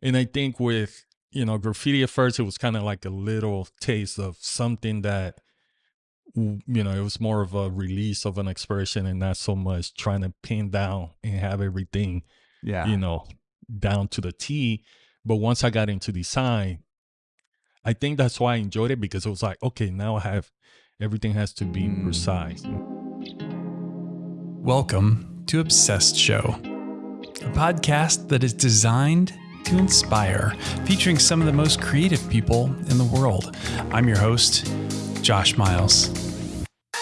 And I think with, you know, graffiti at first, it was kind of like a little taste of something that, you know, it was more of a release of an expression and not so much trying to pin down and have everything, Yeah. you know, down to the T. But once I got into design, I think that's why I enjoyed it because it was like, okay, now I have everything has to be precise. Welcome to Obsessed Show, a podcast that is designed to inspire, featuring some of the most creative people in the world. I'm your host, Josh Miles.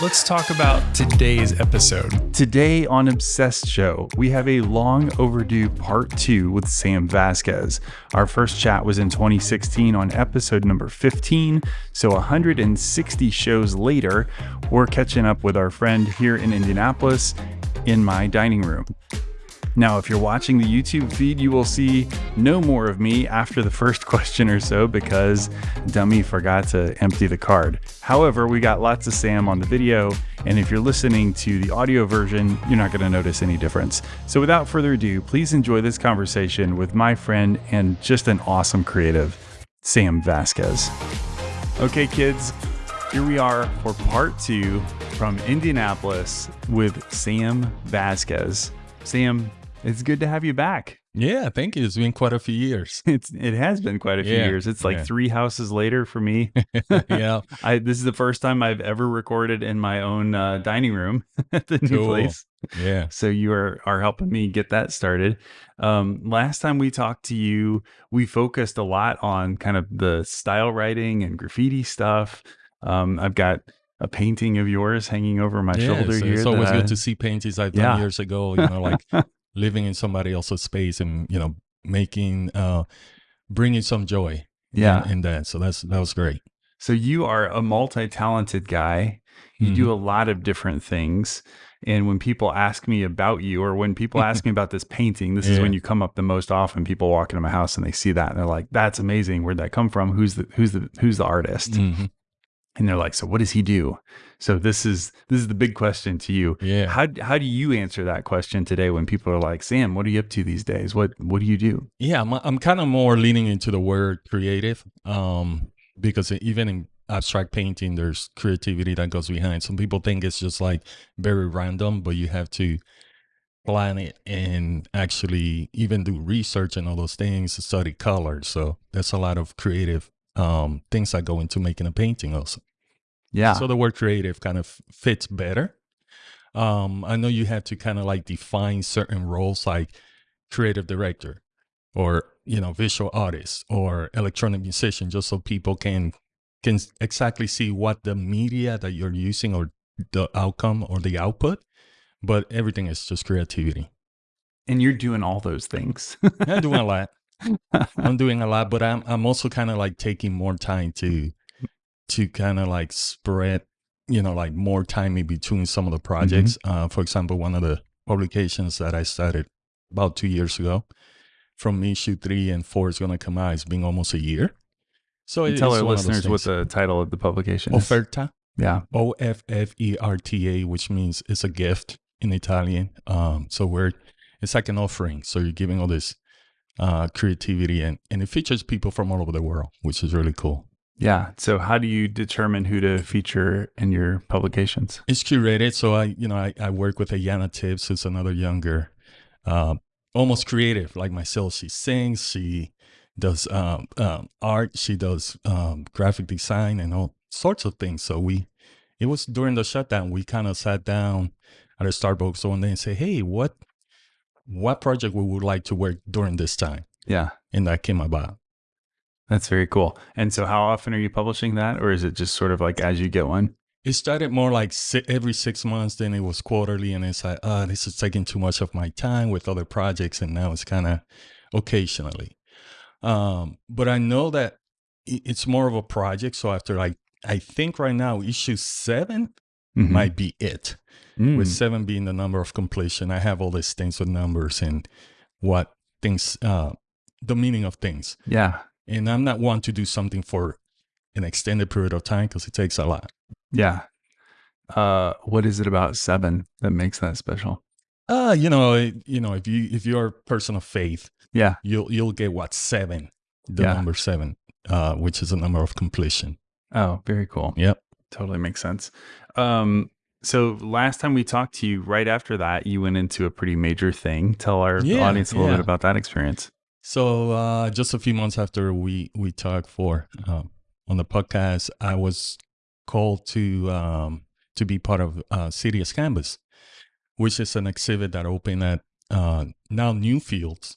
Let's talk about today's episode. Today on Obsessed Show, we have a long overdue part two with Sam Vasquez. Our first chat was in 2016 on episode number 15. So 160 shows later, we're catching up with our friend here in Indianapolis in my dining room. Now, if you're watching the YouTube feed, you will see no more of me after the first question or so because Dummy forgot to empty the card. However, we got lots of Sam on the video, and if you're listening to the audio version, you're not going to notice any difference. So, without further ado, please enjoy this conversation with my friend and just an awesome creative, Sam Vasquez. Okay, kids, here we are for part two from Indianapolis with Sam Vasquez. Sam, it's good to have you back. Yeah, thank you. It's been quite a few years. It's it has been quite a few Yeah, years. It's like yeah. three houses later for me. yeah. I this is the first time I've ever recorded in my own uh, dining room at the new Cool. place. Yeah. So you are are helping me get that started. Um, last time we talked to you, we focused a lot on kind of the style writing and graffiti stuff. Um, I've got a painting of yours hanging over my yeah, shoulder so here. It's always I- good to see paintings I've Yeah. done years ago, you know, like living in somebody else's space and, you know, making, uh, bringing some joy Yeah. in, that. So that's, that was great. So you are a multi-talented guy. You Mm-hmm. do a lot of different things. And when people ask me about you, or when people ask me about this painting, this is when you come up the most often. People walk into my house and they see that and they're like, "That's amazing. Where'd that come from? Who's the who's the who's the artist?" Mhm. And they're like, "So what does he do?" So this is this is the big question to you. Yeah. How how do you answer that question today when people are like, "Sam, what are you up to these days? What what do you do?" Yeah, I'm, I'm kind of more leaning into the word creative um, because even in abstract painting, there's creativity that goes behind. Some people think it's just like very random, but you have to plan it and actually even do research and all those things, to study color. So that's a lot of creative um, things that go into making a painting also. Yeah. So the word creative kind of fits better. Um, I know you have to kind of like define certain roles like creative director or you know visual artist or electronic musician just so people can can exactly see what the media that you're using or the outcome or the output but everything is just creativity and you're doing all those things. i'm doing a lot i'm doing a lot but i'm i'm also kind of like taking more time to to kind of like spread you know like more time in between some of the projects uh for example one of the publications that i started about two years ago from issue three and four is going to come out it's been almost a year so it- Tell our one of those listeners what the title of the publication is. offerta Yeah. O F F E R T A, which means it's a gift in Italian. Um, so we're it's like an offering. So you're giving all this uh, creativity, and and it features people from all over the world, which is really cool. Yeah. So how do you determine who to feature in your publications? It's curated, so I you know I, I work with Ayana Tibbs, who's another younger, uh, almost creative like myself. She sings, she does um, um, art, she does um, graphic design, and all sorts of things. So we, it was during the shutdown. We kind of sat down at a Starbucks one day and say, "Hey, what, what project we would like to work during this time?" Yeah. And that came about. That's very cool. And so how often are you publishing that or is it just sort of like as you get one? It started more like si- every six months, then it was quarterly, and it's like, uh, this is taking too much of my time with other projects, and now it's kind of occasionally. Um, but I know that it's more of a project. So after like, I think right now issue 7 Mhm. might be it, Mm. with seven being the number of completion. I have all these things with numbers and what things, uh, the meaning of things. Yeah. And I'm not one to do something for an extended period of time because it takes a lot. Yeah. Uh, what is it about seven that makes that special? Uh, you know, it- you know, if you if you're a person of faith, Yeah. you'll you'll get what seven, the Yeah. number seven, uh, which is the number of completion. Oh, very cool. Yep. Totally makes sense. Um, so last time we talked to you, right after that, you went into a pretty major thing. Tell our Yeah, audience a little yeah. bit about that experience. So uh, just a few months after we we talked for um, on the podcast, I was called to um, to be part of uh, City as Canvas, which is an exhibit that opened at uh, now Newfields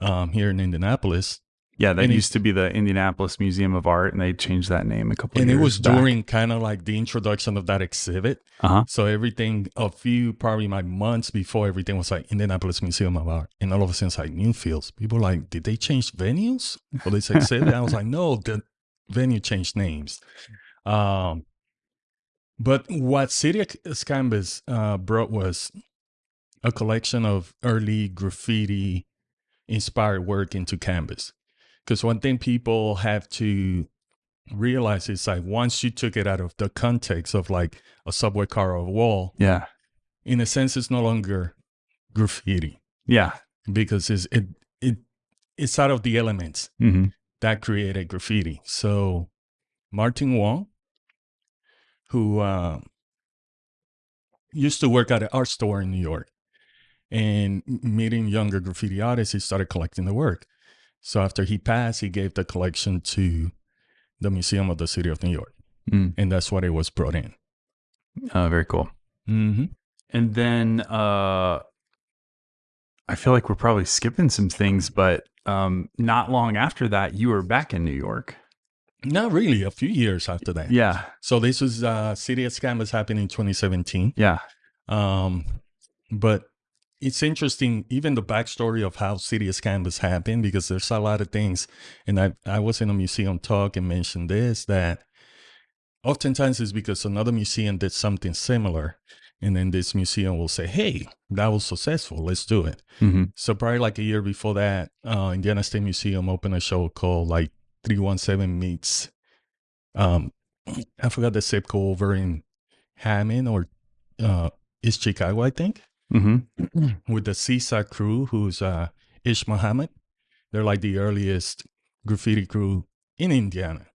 um, here in Indianapolis, Yeah, that And used to be the Indianapolis Museum of Art, and they changed that name a couple. And it was back. during kind of like the introduction of that exhibit. Uh-huh. So everything, a few probably like months before everything was like Indianapolis Museum of Art, and all of a sudden it's like Newfields. People were like, did they change venues for this exhibit? I was like, no, the venue changed names. Um, but what City as Canvas uh, brought was a collection of early graffiti inspired work into canvas. Because one thing people have to realize is like once you took it out of the context of like a subway car or a wall, Yeah, in a sense, it's no longer graffiti yeah. because it's it it it's out of the elements hmm that created graffiti. So Martin Wong, who uh, used to work at an art store in New York, and meeting younger graffiti artists, he started collecting the work. So after he passed, he gave the collection to the Museum of the City of New York, Mm. and that's what it was brought in. Uh, very cool. Mm-hmm. And then uh, I feel like we're probably skipping some things, but um, not long after that, you were back in New York. Not really. A few years after that. Yeah, So this was uh, City Canvas happened in 2017. yeah, Um, but it's interesting, even the backstory of how City as Canvas happened, because there's a lot of things. And I, I was in a museum talk and mentioned this that oftentimes it's because another museum did something similar. And then this museum will say, hey, that was successful. Let's do it. hmm So probably like a year before that, uh, Indiana State Museum opened a show called like 317 Meets. Um, I forgot the zip code over in Hammond or uh, East Chicago, I think, hmm with the Seaside crew, who's uh, Ish Muhammad. They're like the earliest graffiti crew in Indiana.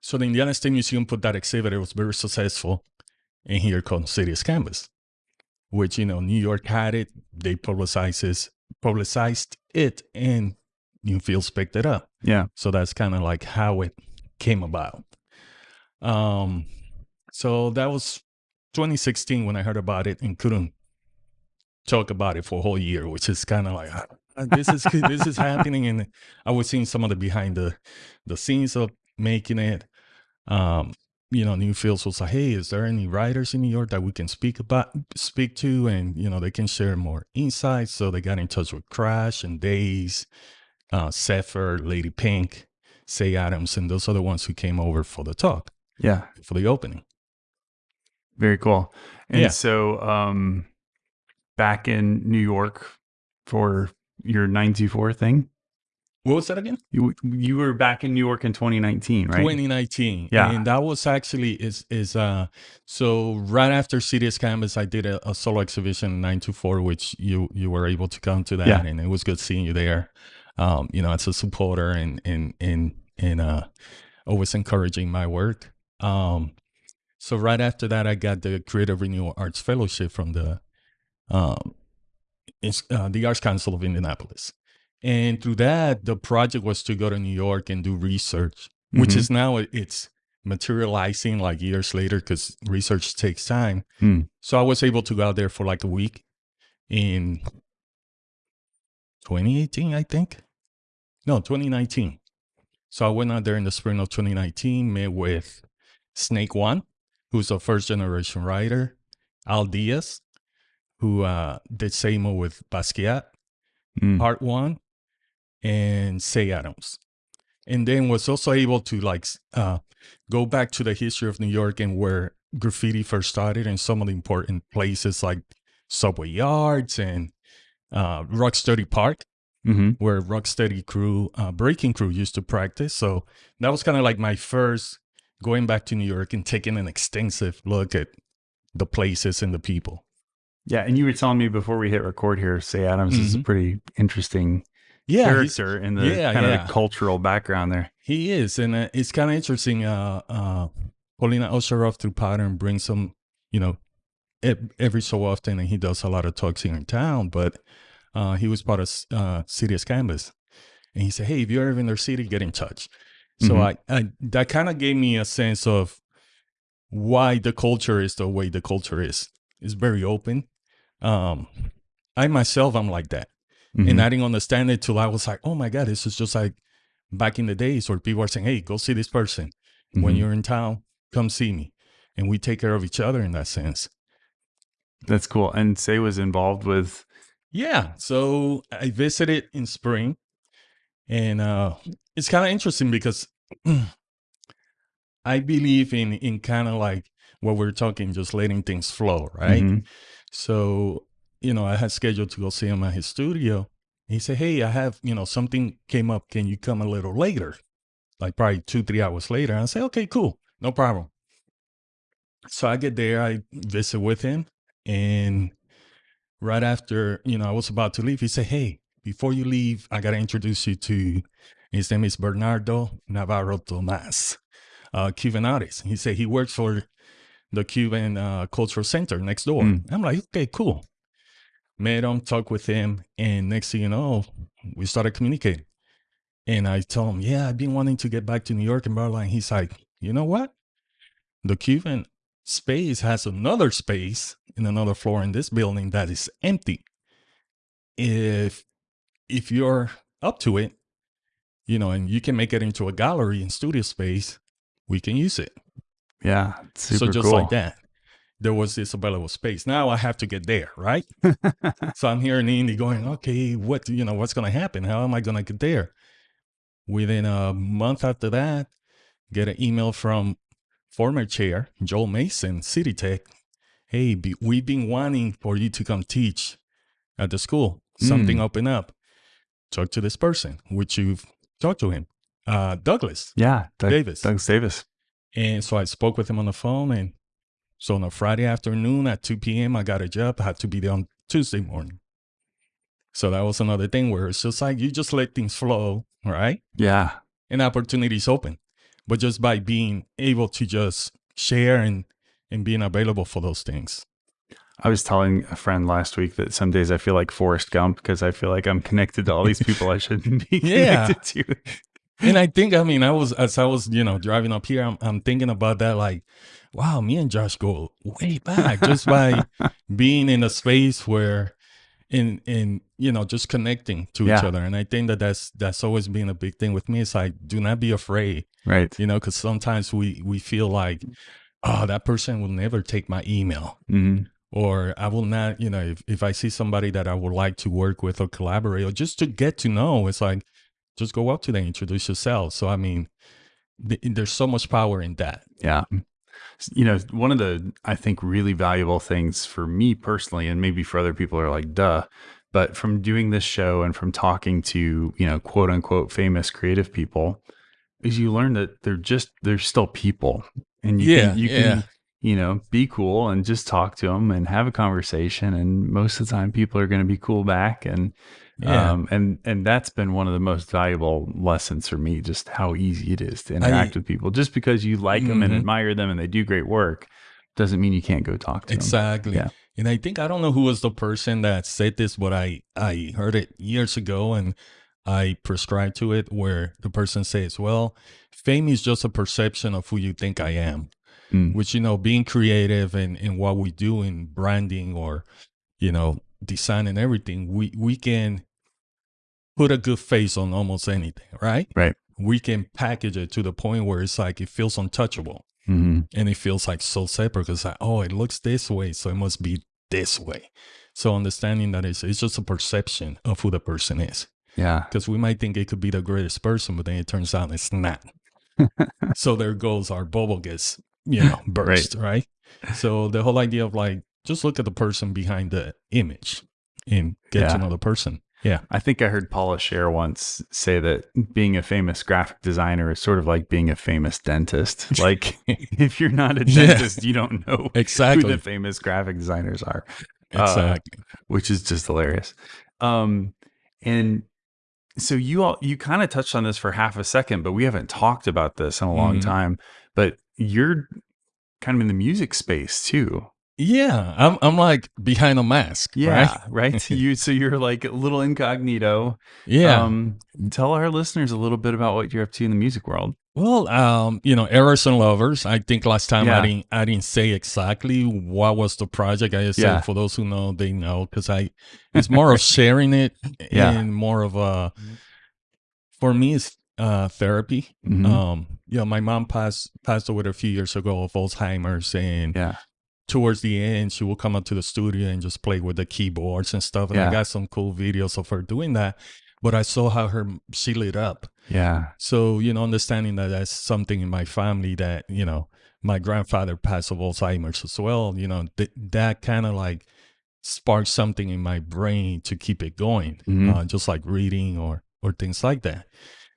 So the Indiana State Museum put that exhibit. It was very successful. And here comes City as Canvas, which, you know, New York had it. They publicized, publicized it and Newfields picked it up. yeah, So that's kind of like how it came about. Um, so that was 2016 when I heard about it and couldn't talk about it for a whole year, which is kind of like "Ah, this is this is happening, and I was seeing some of the behind the the scenes of making it. Um, you know, Newfields was like, "Hey, is there any writers in New York that we can speak about, speak to, and you know, they can share more insights?" So they got in touch with Crash and Daze, uh, Zephyr, Lady Pink, Say Adams, and those are the ones who came over for the talk yeah. for the opening. Very cool. And Yeah. so, um, back in New York for your 924 thing, What was that again? you you were back in New York in 2019, right? 2019. Yeah. And that was actually is is uh so right after City as Canvas I did a, a solo exhibition in 924 which you you were able to come to that Yeah. and it was good seeing you there. Um you know as a supporter and and and and uh always encouraging my work. Um so right after that I got the Creative Renewal Arts Fellowship from the um uh, the Arts Council of Indianapolis. And through that, the project was to go to New York and do research, which Mhm. is now it's materializing like years later because research takes time. Hmm. So I was able to go out there for like a week in 2018, I think. No, 2019. So I went out there in the spring of 2019, met with Snake One, who's a first generation writer, Al Diaz, who uh, did SAMO with Basquiat, Mm. part one and say adams. And then was also able to like uh, go back to the history of new york and where graffiti first started and some of the important places like subway yards and uh, rocksteady park hmm where rocksteady crew uh, breaking crew used to practice. So that was kind of like my first going back to new york and taking an extensive look at the places and the people Yeah, and you were telling me before we hit record here, Say Adams is a Mhm. pretty interesting Yeah, character in the yeah, kind of the cultural background there. He is, and uh, it's kind of interesting. Uh, uh, Paulina Osharov through Pattern brings some, you know, every so often, and he does a lot of talks here in town. But uh, he was part of uh, City as Canvas, and he said, "Hey, if you're ever in their city, get in touch." So Mhm. I, I that kind of gave me a sense of why the culture is the way the culture is. It's very open. Um, I myself, I'm like that Mhm. and I didn't understand it till I was like, oh my God, this is just like back in the days where people are saying, hey, go see this person. When Mhm. you're in town, come see me. And we take care of each other in that sense. That's cool. And Say was involved with Yeah. So I visited in spring and uh, it's kind of interesting because I believe in, in kind of like what we're talking, just letting things flow, right? Mhm. So, you know, I had scheduled to go see him at his studio. He said, Hey, I have, you know, something came up. Can you come a little later? Like probably two, three hours later. I say, Okay, cool. No problem. So I get there, I visit with him. And right after, you know, I was about to leave, he said, Hey, before you leave, I got to introduce you to his name is Bernardo Navarro Tomas, uh, Cuban artist. He said he works for the Cuban uh, Cultural Center next door. Mm. I'm like, okay, cool. Met him, talked with him, and next thing you know, we started communicating. And I told him, yeah, I've been wanting to get back to New York and blah, blah. And he's like, you know what? The Cuban space has another space in another floor in this building that is empty. If if you're up to it, you know, and you can make it into a gallery and studio space, we can use it Yeah. Super so just cool. like that, there was this available space. Now I have to get there, right? so I'm here in Indy going, okay, what you know, what's gonna happen? How am I gonna get there? Within a month after that, get an email from former chair Joel Mason, City Tech. Hey, be, we've been wanting for you to come teach at the school. Something Mm. open up. Talk to this person, which you've talked to him, uh, Douglas. yeah. Doug, Davis. Douglas Davis. And so I spoke with him on the phone. And so on a Friday afternoon at 2 p.m., I got a job. I had to be there on Tuesday morning. So that was another thing where it's just like you just let things flow, right? Yeah. And opportunities open. But just by being able to just share and, and being available for those things. I was telling a friend last week that some days I feel like Forrest Gump because I feel like I'm connected to all these people I shouldn't be Yeah. connected to. And I think, I mean, I was, as I was, you know, driving up here, I'm, I'm thinking about that like, wow, me and Josh go way back just by being in a space where, in, in, you know, just connecting to each other. And I think that that's, that's always been a big thing with me. It's like, do not be afraid, Right. you know, because sometimes we, we feel like, oh, that person will never take my email. hmm Or I will not, you know, if, if I see somebody that I would like to work with or collaborate or just to get to know, it's like, just go up to them, introduce yourself. So, I mean, th- there's so much power in that. Yeah. You know, one of the, I think, really valuable things for me personally, and maybe for other people are like, duh, but from doing this show and from talking to, you know, quote unquote famous creative people, is you learn that they're just, they're still people. And you Yeah, can, you yeah. can, you know, be cool and just talk to them and have a conversation. And most of the time, people are going to be cool back. And, Yeah. um, and and that's been one of the most valuable lessons for me, just how easy it is to interact with people. Just because you like them and admire them and they do great work, doesn't mean you can't go talk to them. Exactly. Yeah. And I think I don't know who was the person that said this, but I I heard it years ago and I prescribed to it where the person says, Well, fame is just a perception of who you think I am. Mm. Which, you know, being creative and, and what we do in branding or, you know, design and everything, we, we can put a good face on almost anything, right? Right. We can package it to the point where it's like it feels untouchable hmm and it feels like so separate because like, oh, it looks this way, so it must be this way. So understanding that it's it's just a perception of who the person is. Yeah. Because we might think it could be the greatest person, but then it turns out it's not. so there goes our bubble gets, you know, burst, right. So the whole idea of like just look at the person behind the image and get Yeah. to know the person. Yeah. I think I heard Paula Scher once say that being a famous graphic designer is sort of like being a famous dentist. Like if you're not a Yeah. dentist, you don't know exactly who the famous graphic designers are. Uh, exactly. which is just hilarious. Um, and so you all you kind of touched on this for half a second, but we haven't talked about this in a long Mhm. time. But you're kind of in the music space too. yeah, I'm I'm like behind a mask. Yeah, Right. right. you so you're like a little incognito. Yeah. Um, tell our listeners a little bit about what you're up to in the music world. Well, um, you know, Errors and Lovers. I think last time Yeah. I didn't I didn't say exactly what was the project. I just Yeah. said for those who know, they know because I it's more of sharing it Yeah. and more of a for me it's uh therapy. Mhm. Um, you know, my mom passed passed away a few years ago of Alzheimer's and yeah. towards the end she will come up to the studio and just play with the keyboards and stuff. And Yeah. I got some cool videos of her doing that. But I saw how her she lit up. Yeah. So, you know, understanding that that's something in my family that, you know, my grandfather passed of Alzheimer's as well, you know, th- that kind of like sparked something in my brain to keep it going, Mhm. uh, just like reading or, or things like that.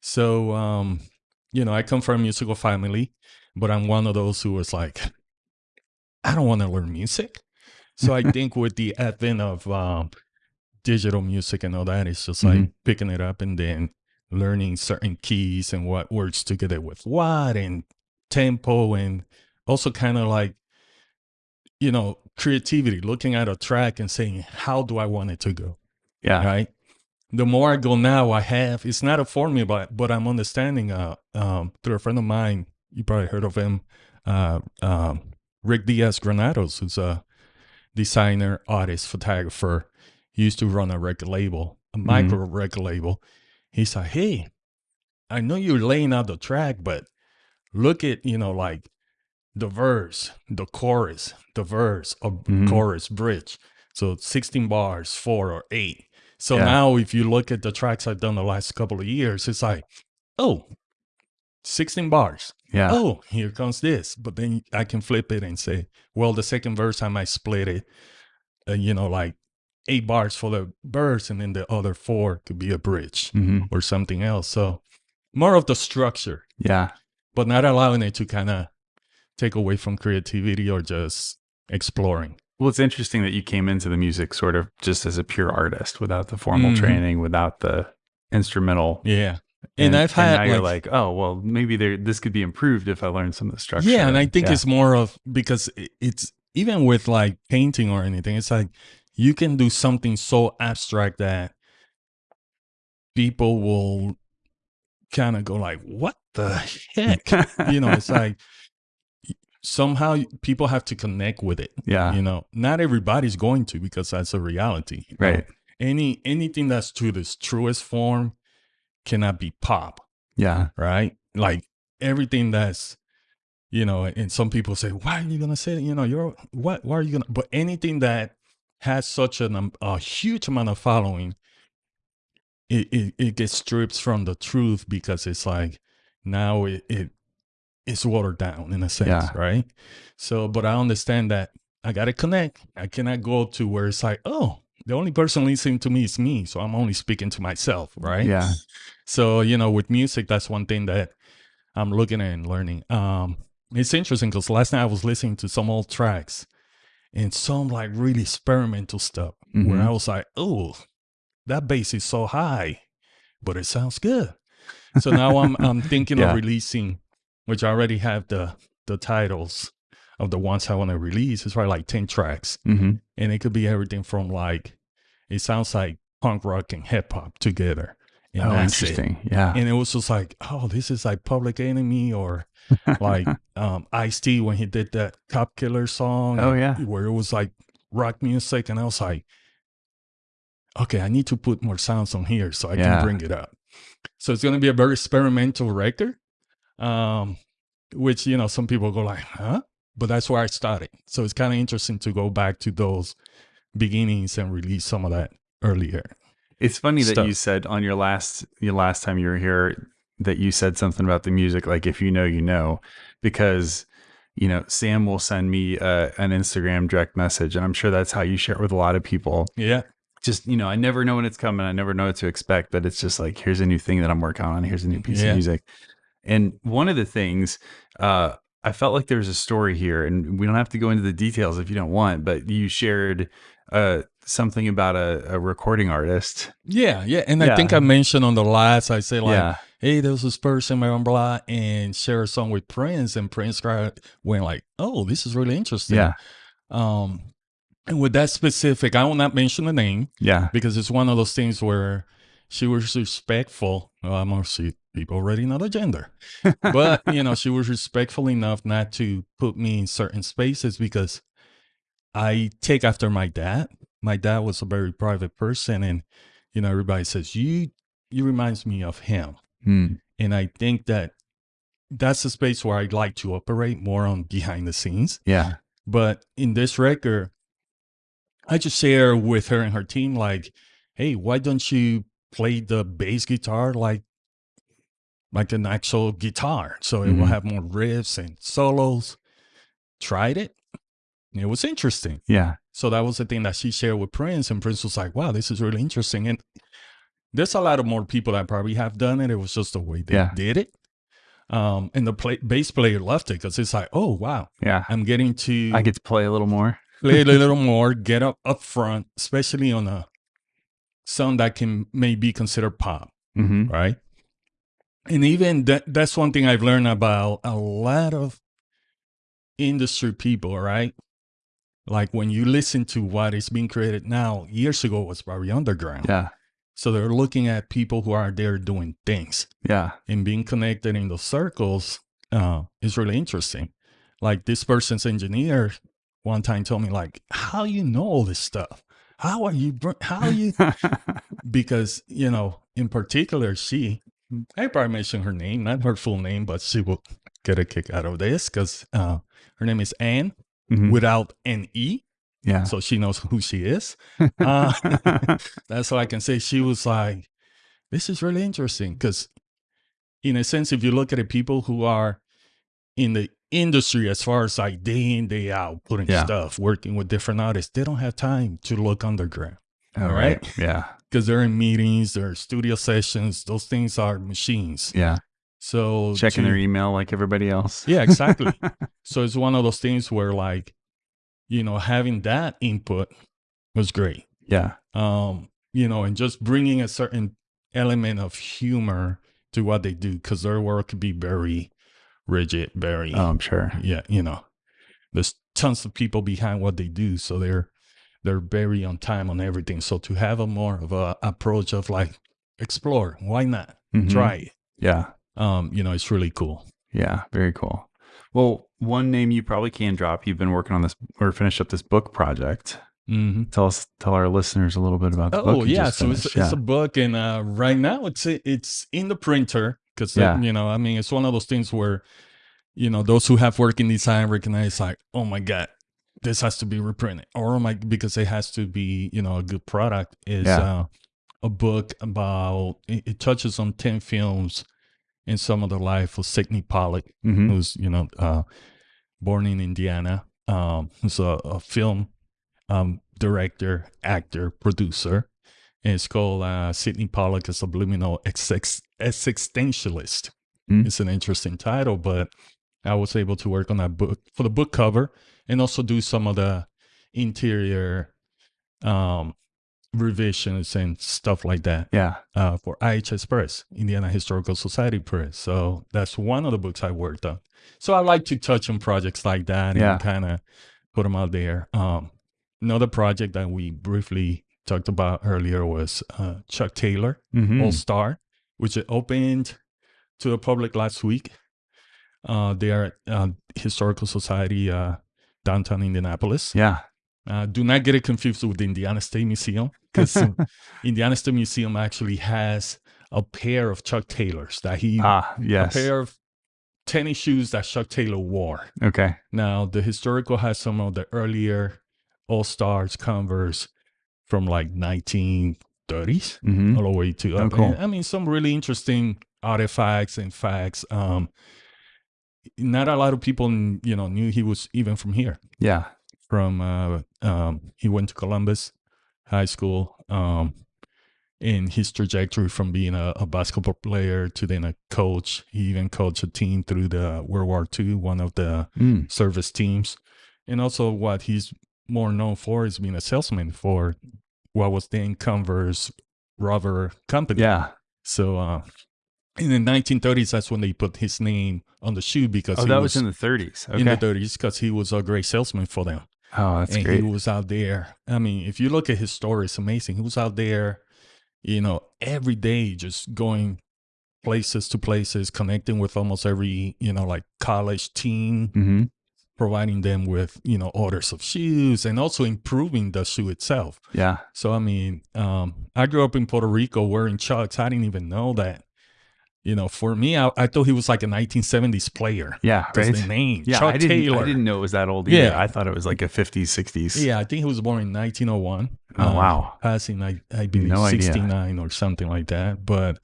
So, um, you know, I come from a musical family, but I'm one of those who was like, I don't want to learn music. So I think with the advent of um, digital music and all that, it's just like Mhm. picking it up and then learning certain keys and what works together with what and tempo and also kind of like you know creativity looking at a track and saying how do i want it to go Yeah. right the more i go now i have it's not a formula but, but i'm understanding uh um through a friend of mine you probably heard of him uh um rick diaz granados who's a designer artist photographer. He used to run a record label a micro record label. He said, hey i know you're laying out the track but look at you know like the verse the chorus the verse or Mhm. chorus bridge. So 16 bars four or eight so Yeah. now if you look at the tracks i've done the last couple of years it's like oh 16 bars Yeah. oh here comes this but then i can flip it and say well the second verse i might split it uh, you know like eight bars for the verse and then the other four could be a bridge hmm or something else so more of the structure Yeah. but not allowing it to kind of take away from creativity or just exploring. Well, it's interesting that you came into the music sort of just as a pure artist without the formal Mhm. training, without the instrumental. Yeah. And, I've had now you're like, like, oh, well, maybe there this could be improved if I learned some of the structure. yeah, and I think Yeah. it's more of because it's even with like painting or anything, it's like you can do something so abstract that people will kind of go like, "What the heck?" you know, it's like somehow people have to connect with it. yeah, You know, not everybody's going to because that's a reality. you know? right. any anything that's to its truest form cannot be pop, Yeah, right? Like everything that's you know, and some people say, "Why are you gonna say that?" You know, you're what? Why are you gonna? But anything that has such an, um, a huge amount of following, it, it it gets stripped from the truth because it's like now it, it it's watered down in a sense, Yeah. right? So, but I understand that I gotta connect. I cannot go to where it's like, oh, the only person listening to me is me, so I'm only speaking to myself, right? yeah, So, you know, with music, that's one thing that I'm looking at and learning. Um, it's interesting because last night I was listening to some old tracks and some like really experimental stuff where Mhm. I was like, oh, that bass is so high, but it sounds good. So now I'm I'm thinking Yeah. of releasing, which I already have the the titles of the ones I want to release. It's probably like 10 tracks. hmm And it could be everything from like it sounds like punk rock and hip hop together. And Oh, that's it interesting. Yeah, and it was just like, oh, this is like Public Enemy or like um Ice T when he did that Cop Killer song. Oh, yeah. where it was like rock music, and I was like, okay, I need to put more sounds on here so I Yeah. can bring it up. So it's gonna be a very experimental record, um, which you know some people go like, huh? But that's where I started. So it's kind of interesting to go back to those beginnings and release some of that earlier. It's funny that you said on your last your last time you were here that you said something about the music like if you know you know because you know Sam will send me uh, an Instagram direct message and I'm sure that's how you share it with a lot of people. Yeah. Just you know, I never know when it's coming. I never know what to expect, but it's just like here's a new thing that I'm working on. Here's a new piece Yeah. of music. And one of the things uh, I felt like there's a story here, and we don't have to go into the details if you don't want, but you shared uh, something about a, a recording artist. Yeah, yeah. And I think I mentioned on the last, I say like, yeah. hey, there was this person, blah, blah, and share a song with Prince, and Prince went like, oh, this is really interesting. Yeah. Um, and with that specific, I will not mention the name Yeah. because it's one of those things where she was respectful. Well, I'm gonna see people already know the gender, but you know, she was respectful enough not to put me in certain spaces because I take after my dad. My dad was a very private person, and you know, everybody says you you reminds me of him, Mm. and I think that that's a space where I'd like to operate more on behind the scenes. Yeah. But in this record, I just share with her and her team, like, hey, why don't you play the bass guitar like like an actual guitar? So it will Mhm. have more riffs and solos. Tried it. It was interesting. Yeah. So that was the thing that she shared with Prince, and Prince was like, wow, this is really interesting. And there's a lot of more people that probably have done it. It was just the way they Yeah. did it. Um, and the play- bass player loved it because it's like, oh wow, Yeah. I'm getting to I get to play a little more. play a little more, get up up front, especially on a song that can may be considered pop, hmm right? And even that that's one thing I've learned about a lot of industry people, right? Like when you listen to what is being created now, years ago was very underground. Yeah. So they're looking at people who are there doing things Yeah. and being connected in those circles uh, is really interesting. Like this person's engineer one time told me, like, how you know all this stuff? How are you? How you? because you know, in particular, she. I probably mentioned her name, not her full name, but she will get a kick out of this because uh, her name is Anne Mhm. without an e, Yeah. so she knows who she is. Uh, that's all I can say. She was like, this is really interesting because, in a sense, if you look at the people who are in the industry as far as like day in, day out, putting Yeah. stuff, working with different artists, they don't have time to look underground All All right. right. Yeah. Because they're in meetings, they're studio sessions. Those things are machines. Yeah. So Checking to- their email like everybody else. Yeah, exactly. so it's one of those things where like, you know, having that input was great. Yeah. um, you know, and just bringing a certain element of humor to what they do because their work could be very rigid, very, Oh, I'm sure. yeah, you know, there's tons of people behind what they do, so they're they're very on time on everything. So to have a more of a approach of like explore, why not Mhm. try it? Yeah. Um, you know, it's really cool. Yeah. Very cool. Well, one name you probably can drop. You've been working on this or finished up this book project. hmm Tell us, tell our listeners a little bit about the book. Oh yeah, so it's, finished. it's a book, and uh, right now it's it's in the printer because Yeah. you know I mean it's one of those things where you know those who have work in design recognize like oh my god this has to be reprinted or my because it has to be you know a good product is Yeah. uh, a book about it, it touches on ten films in some of the life of Sydney Pollack Mhm. who's you know uh, born in Indiana. Um, who's a, a film um, director, actor, producer. And it's called uh, Sydney Pollack, a subliminal existentialist. Mm. It's an interesting title, but I was able to work on that book for the book cover and also do some of the interior um, revisions and stuff like that Yeah. uh, for IHS Press, Indiana Historical Society Press. So that's one of the books I worked on. So I like to touch on projects like that Yeah. and kind of put them out there. Um, another project that we briefly talked about earlier was uh, Chuck Taylor Mhm. All Star, which opened to the public last week. Uh, they are at uh, Historical Society uh, downtown Indianapolis. Yeah. Uh, do not get it confused with the Indiana State Museum because Indiana State Museum actually has a pair of Chuck Taylors that he Ah, yes. a pair of tennis shoes that Chuck Taylor wore. Okay. Now the historical has some of the earlier All Stars Converse from like 1930s hmm all the way to Oh, cool. I mean some really interesting artifacts and facts. Um, not a lot of people you know knew he was even from here Yeah. from uh, um, he went to Columbus High School. Um, in his trajectory from being a, a basketball player to then a coach, he even coached a team through the World War II, one of the Mm. service teams, and also what he's more known for is being a salesman for what was then Converse rubber company. Yeah. So uh, in the 1930s, that's when they put his name on the shoe because Oh, he that was, in the 30s. Okay. in the 30s because he was a great salesman for them. oh, that's and great. he was out there. I mean, if you look at his story, it's amazing. He was out there, you know, every day just going places to places, connecting with almost every, you know, like college team, hmm providing them with, you know, orders of shoes and also improving the shoe itself. Yeah. So I mean, um, I grew up in Puerto Rico wearing Chucks. I didn't even know that. You know, for me, I, I thought he was like a 1970s player. Yeah. Right. the name, Yeah. Chuck I didn't, Taylor. I didn't know it was that old either. Yeah. I thought it was like a 50s, 60s. Yeah, I think he was born in 1901. Oh, uh, wow. Passing, I, I believe, No idea. 69 or something like that. But,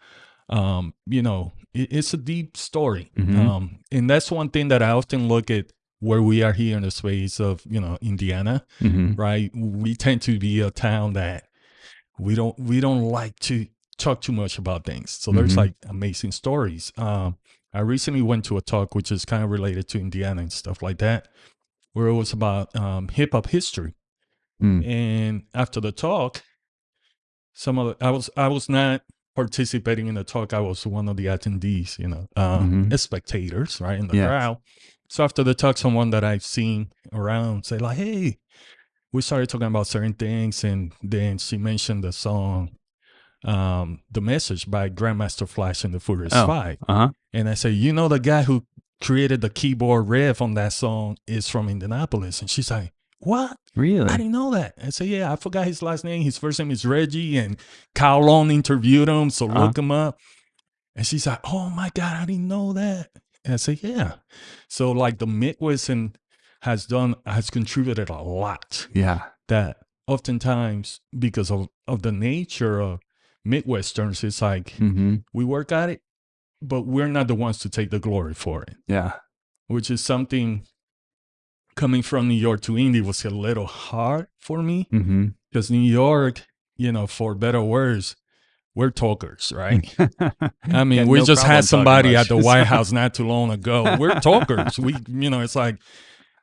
um, you know, it, it's a deep story. Mhm. Um, and that's one thing that I often look at where we are here in the space of, you know, Indiana, hmm right? We tend to be a town that we don't we don't like to talk too much about things. So there's Mhm. like amazing stories. Um, I recently went to a talk which is kind of related to Indiana and stuff like that, where it was about um, hip hop history. Mm. And after the talk, some of the, I was I was not participating in the talk. I was one of the attendees, you know, um, Mhm. as spectators, right in the Yeah. crowd. So after the talk, someone that I've seen around say like, "Hey," we started talking about certain things, and then she mentioned the song, um, "The Message" by Grandmaster Flash and the Furious Oh. Five. Uh huh. And I said, you know, the guy who created the keyboard riff on that song is from Indianapolis. And she's like, what? Really? I didn't know that. I said, yeah, I forgot his last name. His first name is Reggie. And Kyle Long interviewed him. So Uh-huh. look him up. And she's like, oh my God, I didn't know that. And I said, yeah. So like the Midwest and has done, has contributed a lot yeah. that oftentimes because of, of the nature of Midwesterners, it's like hmm we work at it, but we're not the ones to take the glory for it, Yeah. which is something coming from New York to Indy was a little hard for me because New York, you know, for better or worse, we're talkers, right? I mean, Yeah, we no just had somebody at the White. House not too long ago. We're talkers. we, you know, it's like,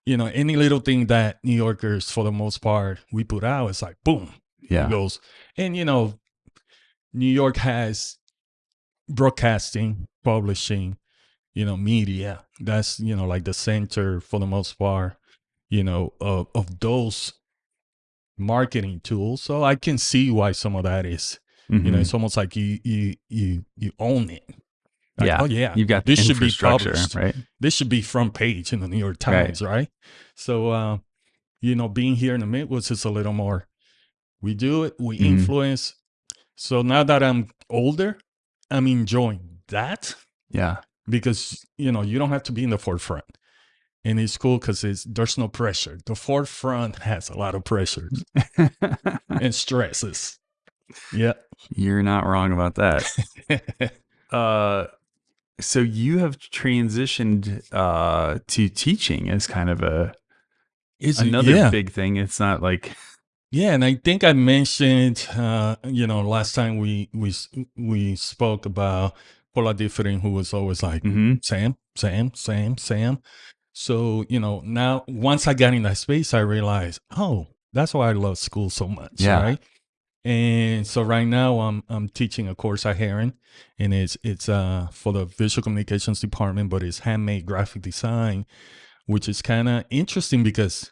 you know, any little thing that New Yorkers, for the most part, we put out, it's like, boom, yeah. it goes. And you know, New York has broadcasting, publishing, you know, media. That's you know like the center for the most part, you know, of of those marketing tools. So I can see why some of that is. You know, it's almost like you you you you own it. Like, Yeah. Oh yeah. You've got this should be published right? this should be front page in the New York Times, right? So, uh, you know, being here in the Midwest is a little more. We do it, we Mhm. influence. So now that I'm older, I'm enjoying that Yeah. because you know you don't have to be in the forefront, and it's cool because it's there's no pressure. The forefront has a lot of pressures and stresses. Yeah. You're not wrong about that. Uh, so you have transitioned uh, to teaching as kind of a it's another yeah. big thing. It's not like Yeah, and I think I mentioned, uh, you know, last time we we we spoke about Paula Differing, who was always like Mhm. Sam, Sam, Sam, Sam. So you know, now once I got in that space, I realized, oh, that's why I love school so much, Yeah. right? And so right now, I'm I'm teaching a course at Herron, and it's it's uh for the visual communications department, but it's handmade graphic design, which is kind of interesting because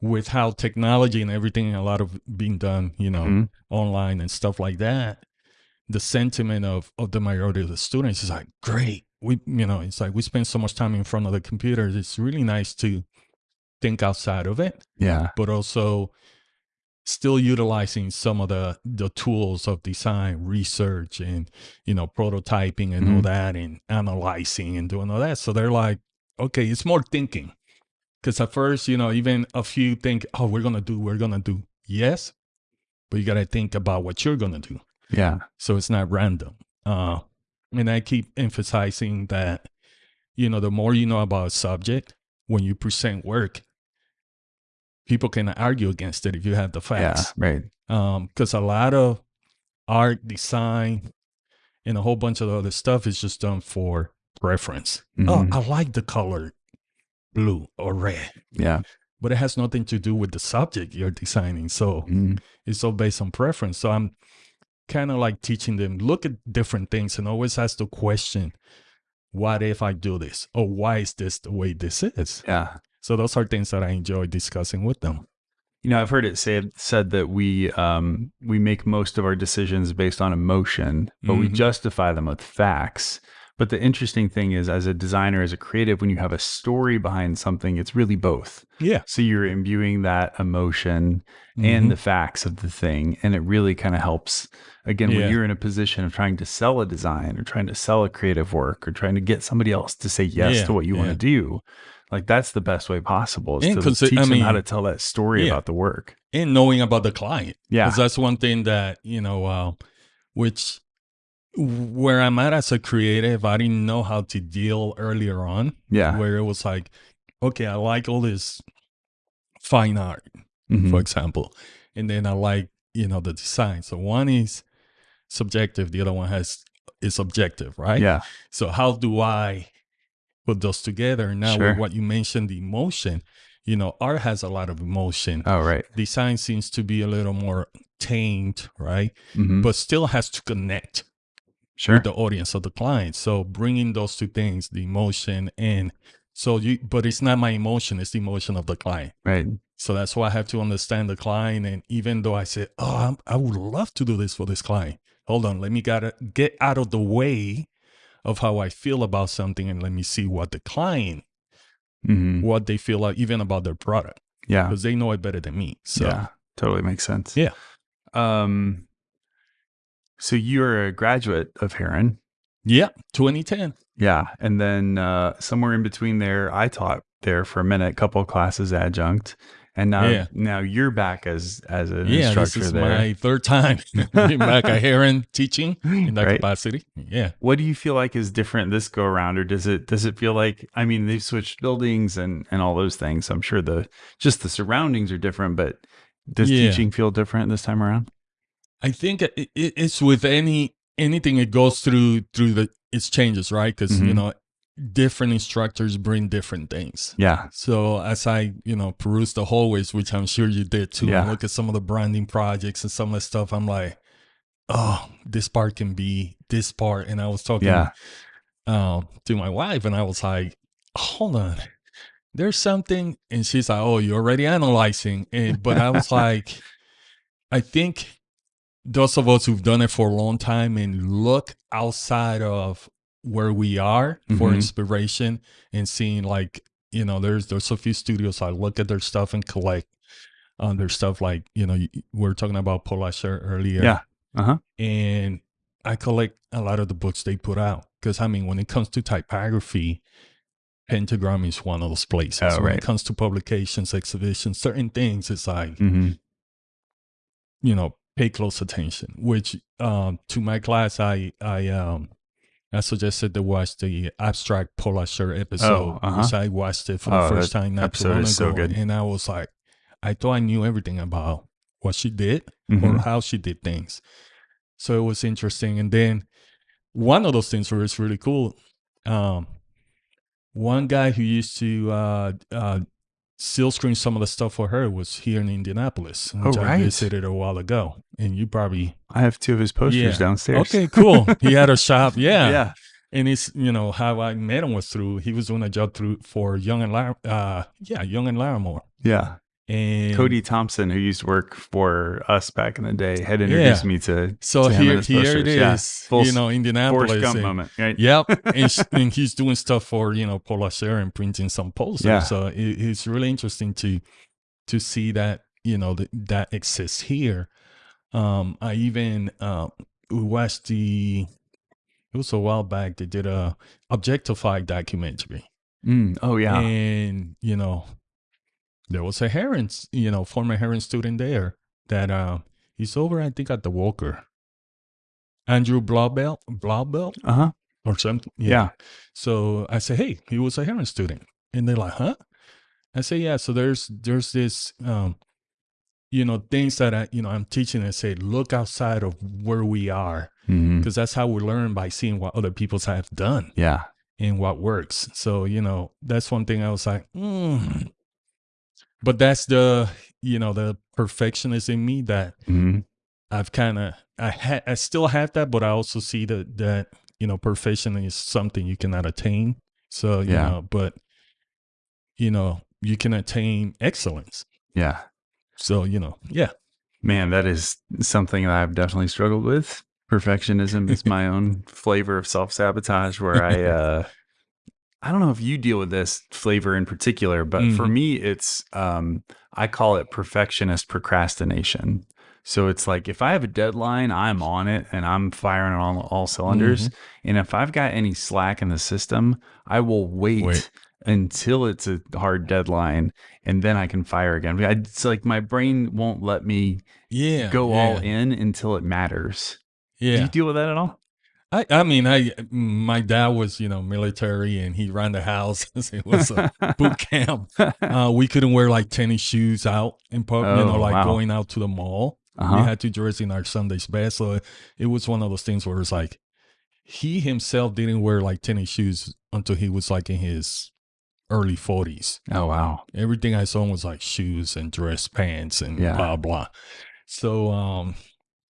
with how technology and everything, a lot of being done, you know, Mhm. online and stuff like that, the sentiment of of the majority of the students is like, great. We, you know, it's like we spend so much time in front of the computers. It's really nice to think outside of it, yeah, but also still utilizing some of the the tools of design research and you know prototyping and all Mhm. that and analyzing and doing all that so they're like okay it's more thinking because at first you know even a few think oh we're gonna do we're gonna do. Yes but you gotta think about what you're gonna do. Yeah, so it's not random. Uh and i keep emphasizing that you know the more you know about a subject when you present work people can argue against it if you have the yeah, facts. right. um because a lot of art design and a whole bunch of other stuff is just done for preference. Mhm. oh i like the color blue or red Yeah, but it has nothing to do with the subject you're designing. So Mm. it's all based on preference. So I'm kind of like teaching them look at different things and always ask the question, what if I do this? Or why is this the way this is? Yeah. So those are things that I enjoy discussing with them. You know, I've heard it said said that we um, we make most of our decisions based on emotion, but we Mhm. justify them with facts. But the interesting thing is, as a designer, as a creative, when you have a story behind something, it's really both. Yeah. So you're imbuing that emotion Mhm. and the facts of the thing, and it really kind of helps. Again, Yeah. when you're in a position of trying to sell a design or trying to sell a creative work or trying to get somebody else to say yes Yeah, to what you want to do, like that's the best way possible is And to teach I them how to tell that story yeah. about the work. and knowing about the client. Yeah. Because that's one thing that, you know, uh, which where I'm at as a creative, I didn't know how to deal earlier on. Yeah. Where it was like, okay, I like all this fine art, Mhm. for example. And then I like, you know, the design. So one is subjective, the other one has is objective, right? Yeah. So how do I put those together? Now Sure. with what you mentioned, the emotion, you know, art has a lot of emotion. Oh, right. Design seems to be a little more tamed, right? Mhm. But still has to connect Sure. with the audience of the client. So bringing those two things, the emotion and so you, but it's not my emotion, it's the emotion of the client. Right. So that's why I have to understand the client. And even though I say, oh, I'm, I would love to do this for this client, hold on, let me gotta get out of the way of how I feel about something and let me see what the client, hmm what they feel like even about their product Yeah. because they know it better than me. So yeah. Totally makes sense. Yeah. Um. So you're a graduate of Herron. yeah, 2010. Yeah. And then uh, somewhere in between there, I taught there for a minute, couple of classes adjunct. And now, Yeah. now you're back as as an Yeah, this is there. my third time being back at Herron teaching in that Right. capacity. Yeah. What do you feel like is different this go around, or does it does it feel like? I mean, they've switched buildings and and all those things. I'm sure the just the surroundings are different, but does Yeah. teaching feel different this time around? I think it, it, it's with any anything it goes through through the its changes, right? Because you Mhm. know different instructors bring different things. Yeah. So as I you know peruse the hallways, which I'm sure you did too, Yeah. and look at some of the branding projects and some of the stuff, I'm like, oh, this part can be this part. And I was talking Yeah. um, to my wife, and I was like, hold on. There's something, and she's like, "Oh, you're already analyzing." And, but I was like, I think those of us who've done it for a long time and look outside of where we are for Mhm. inspiration and seeing like you know there's there's a few studios I look at their stuff and collect on their stuff like you know we are talking about Paula Scher earlier Yeah. Uh-huh. and I collect a lot of the books they put out because I mean when it comes to typography Pentagram is one of those places Oh, when it comes to publications exhibitions certain things it's like hmm you know pay close attention which um to my class i i um i suggested to watch the abstract Paula Scher episode uh-huh. which i watched it for the Oh, first time not too long so ago good. and i was like i thought i knew everything about what she did Mm-hmm. or how she did things so it was interesting and then one of those things was really cool um one guy who used to uh uh seal screen some of the stuff for her was here in Indianapolis, which I Oh, right. visited a while ago. And you probably I have two of his posters Yeah. downstairs. okay, cool. he had a shop, yeah. Yeah. And it's you know how I met him was through he was doing a job through for Young and Lar- uh yeah Young and Laramore Yeah. And Cody Thompson, who used to work for us back in the day, had introduced Yeah. me to So to here here it posters. Yeah. is, Full you know Indianapolis. Forrest Gump and- moment, right? Yep, and, sh- and he's doing stuff for you know Paula and printing some posters. Yeah. So it, it's really interesting to to see that you know that that exists here. Um, I even uh, watched the. It was a while back. They did a Objectified documentary, Mm. Oh yeah. and you know, there was a Herron, you know, former Herron student there that uh, he's over. I think at the Walker. Andrew Blauvelt, Blauvelt, Uh huh. or something. Yeah. So I say, hey, he was a Herron student, and they're like, huh? I say, yeah. So there's there's this, um, you know, things that I, you know, I'm teaching and say, look outside of where we are, because that's how we learn by seeing what other people have done Yeah. and what works. So you know, that's one thing I was like, mm, but that's the you know the perfectionist in me that Mhm. I've kind of I had I still have that, but I also see that that you know perfection is something you cannot attain. So you Yeah. know, but you know you can attain excellence. Yeah. So you know, yeah, Man, that is something that I've definitely struggled with. Perfectionism is my own flavor of self sabotage where I, uh, I don't know if you deal with this flavor in particular, but for Mhm. me, it's, um, I call it perfectionist procrastination. So it's like if I have a deadline, I'm on it and I'm firing on all, cylinders. And if I've got any slack in the system, I will wait, Wait. until it's a hard deadline and then I can fire again. It's like my brain won't let me yeah, go all in until it matters. Do Yeah, you deal with that at all? I I mean I my dad was you know military and he ran the house. it was a boot camp. Uh, we couldn't wear like tennis shoes out in public, you know, Oh, like wow. going out to the mall. We Uh-huh. had to dress in our Sunday's best. So it, it was one of those things where it's like he himself didn't wear like tennis shoes until he was like in his early 40s. Oh wow. Everything I saw was like shoes and dress pants and Yeah. blah, blah. So, um,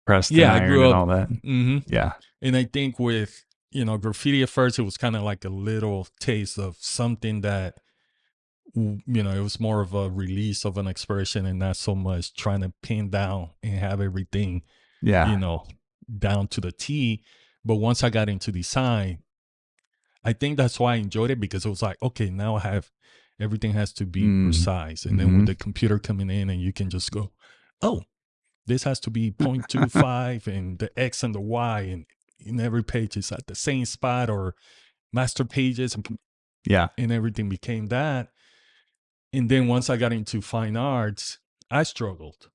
Pressed Yeah, I grew and up- all that. mhm. Yeah. And I think with, you know, graffiti at first, it was kind of like a little taste of something that, you know, it was more of a release of an expression and not so much trying to pin down and have everything Yeah. you know, down to the T. But once I got into design, I think that's why I enjoyed it because it was like, okay, now I have everything has to be Mm. precise. And then Mhm. with the computer coming in and you can just go, oh, this has to be 0.25 and the X and the Y and in every page is at the same spot or master pages and yeah. and everything became that. And then once I got into fine arts, I struggled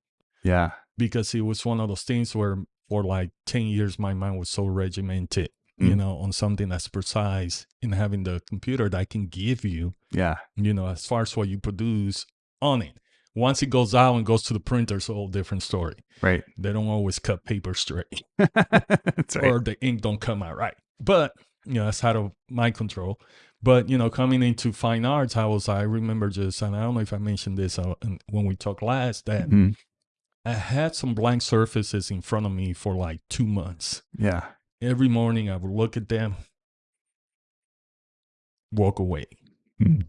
Yeah. because it was one of those things where for like 10 years my mind was so regimented you Mm. know on something that's precise and having the computer that I can give you Yeah. you know as far as what you produce on it once it goes out and goes to the printer it's a whole different story Right. they don't always cut paper straight That's right. or the ink don't come out right but you know that's out of my control but you know coming into fine arts i was i remember just and i don't know if i mentioned this uh, when we talked last that Mhm. I had some blank surfaces in front of me for like two months. Yeah. Every morning I would look at them, walk away. Hmm.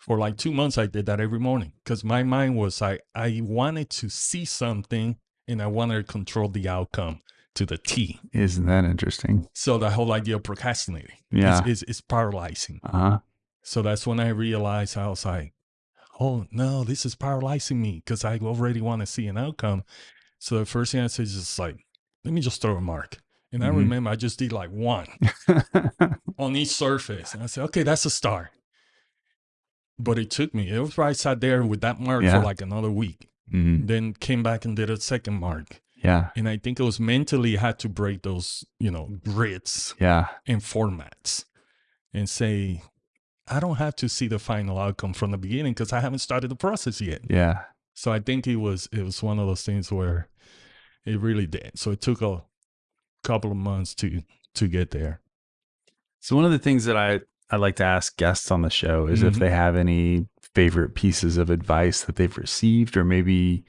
For like two months, I did that every morning because my mind was like, I wanted to see something and I wanted to control the outcome to the T. Isn't that interesting? So the whole idea of procrastinating Yeah. is, is, is paralyzing. Uh huh. So that's when I realized I was like, oh no, this is paralyzing me because I already want to see an outcome. So the first thing I said is just like, let me just throw a mark. And I Mhm. remember I just did like one on each surface. And I said, okay, that's a start. But it took me, it was right sat there with that mark Yeah. for like another week. Mhm. Then came back and did a second mark. Yeah. And I think it was mentally I had to break those, you know, grids Yeah. and formats and say, I don't have to see the final outcome from the beginning because I haven't started the process yet. Yeah. So I think it was it was one of those things where it really did. So it took a couple of months to to get there. So one of the things that I I like to ask guests on the show is if Mhm. they have any favorite pieces of advice that they've received, or maybe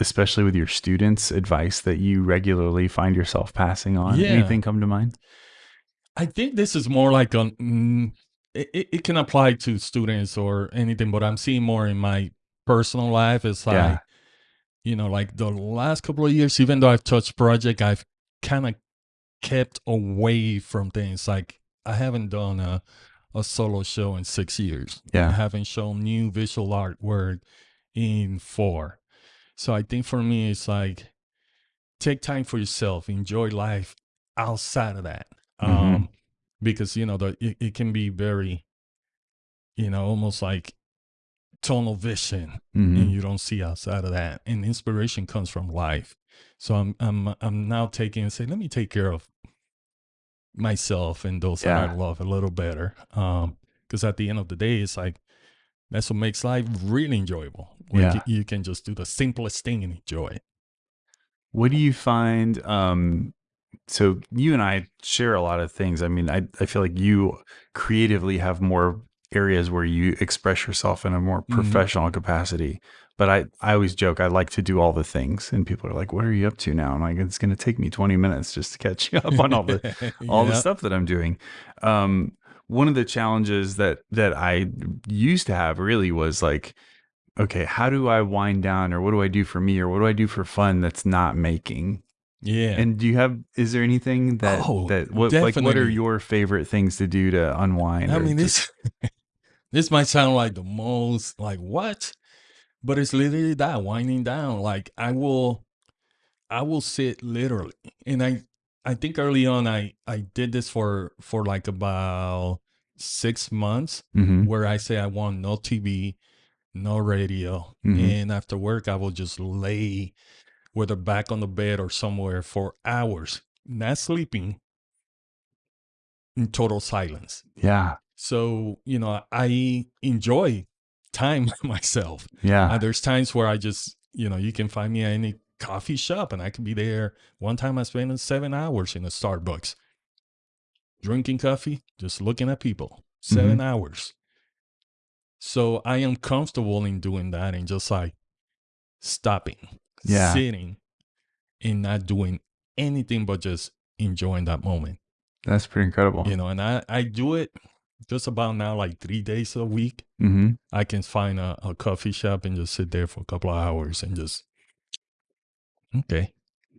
especially with your students, advice that you regularly find yourself passing on. Yeah. Anything come to mind? I think this is more like a mm, it, it- it can apply to students or anything, but I'm seeing more in my personal life. It's like Yeah. you know, like the last couple of years, even though I've touched project, I've kind of kept away from things. Like I haven't done a a solo show in six years. Yeah. I haven't shown new visual artwork in four. So I think for me, it's like take time for yourself, enjoy life outside of that. Mhm. Um, because you know the it, it can be very, you know, almost like tunnel vision Mhm. and you don't see outside of that. And inspiration comes from life. So I'm I'm I'm now taking and say, let me take care of myself and those that I love a little better. Um, because at the end of the day, it's like that's what makes life really enjoyable. Like Yeah. you can just do the simplest thing and enjoy it. What do you find? Um, so you and I share a lot of things. I mean, I, I feel like you creatively have more areas where you express yourself in a more Mhm. professional capacity. But I, I always joke I like to do all the things, and people are like, "What are you up to now?" I'm like, "It's going to take me 20 minutes just to catch you up on all the all the stuff that I'm doing." Um, one of the challenges that that I used to have really was like, okay, how do I wind down, or what do I do for me, or what do I do for fun that's not making? Yeah. And do you have? Is there anything that Oh, that what like what are your favorite things to do to unwind? I mean, just- this this might sound like the most like what, but it's literally that winding down. Like I will, I will sit literally, and I I think early on I I did this for for like about six months Mhm. where I say I want no TV, no radio, Mhm. and after work I will just lay whether back on the bed or somewhere for hours, not sleeping, in total silence. yeah, So, you know, I enjoy time with myself. yeah, Uh, there's times where I just, you know, you can find me at any coffee shop and I can be there. One time I spent seven hours in a Starbucks drinking coffee, just looking at people. 7 hours. So I am comfortable in doing that and just like stopping, Yeah. sitting, and not doing anything but just enjoying that moment that's pretty incredible. you know and i i do it just about now like three days a week hmm i can find a, a coffee shop and just sit there for a couple of hours and just okay.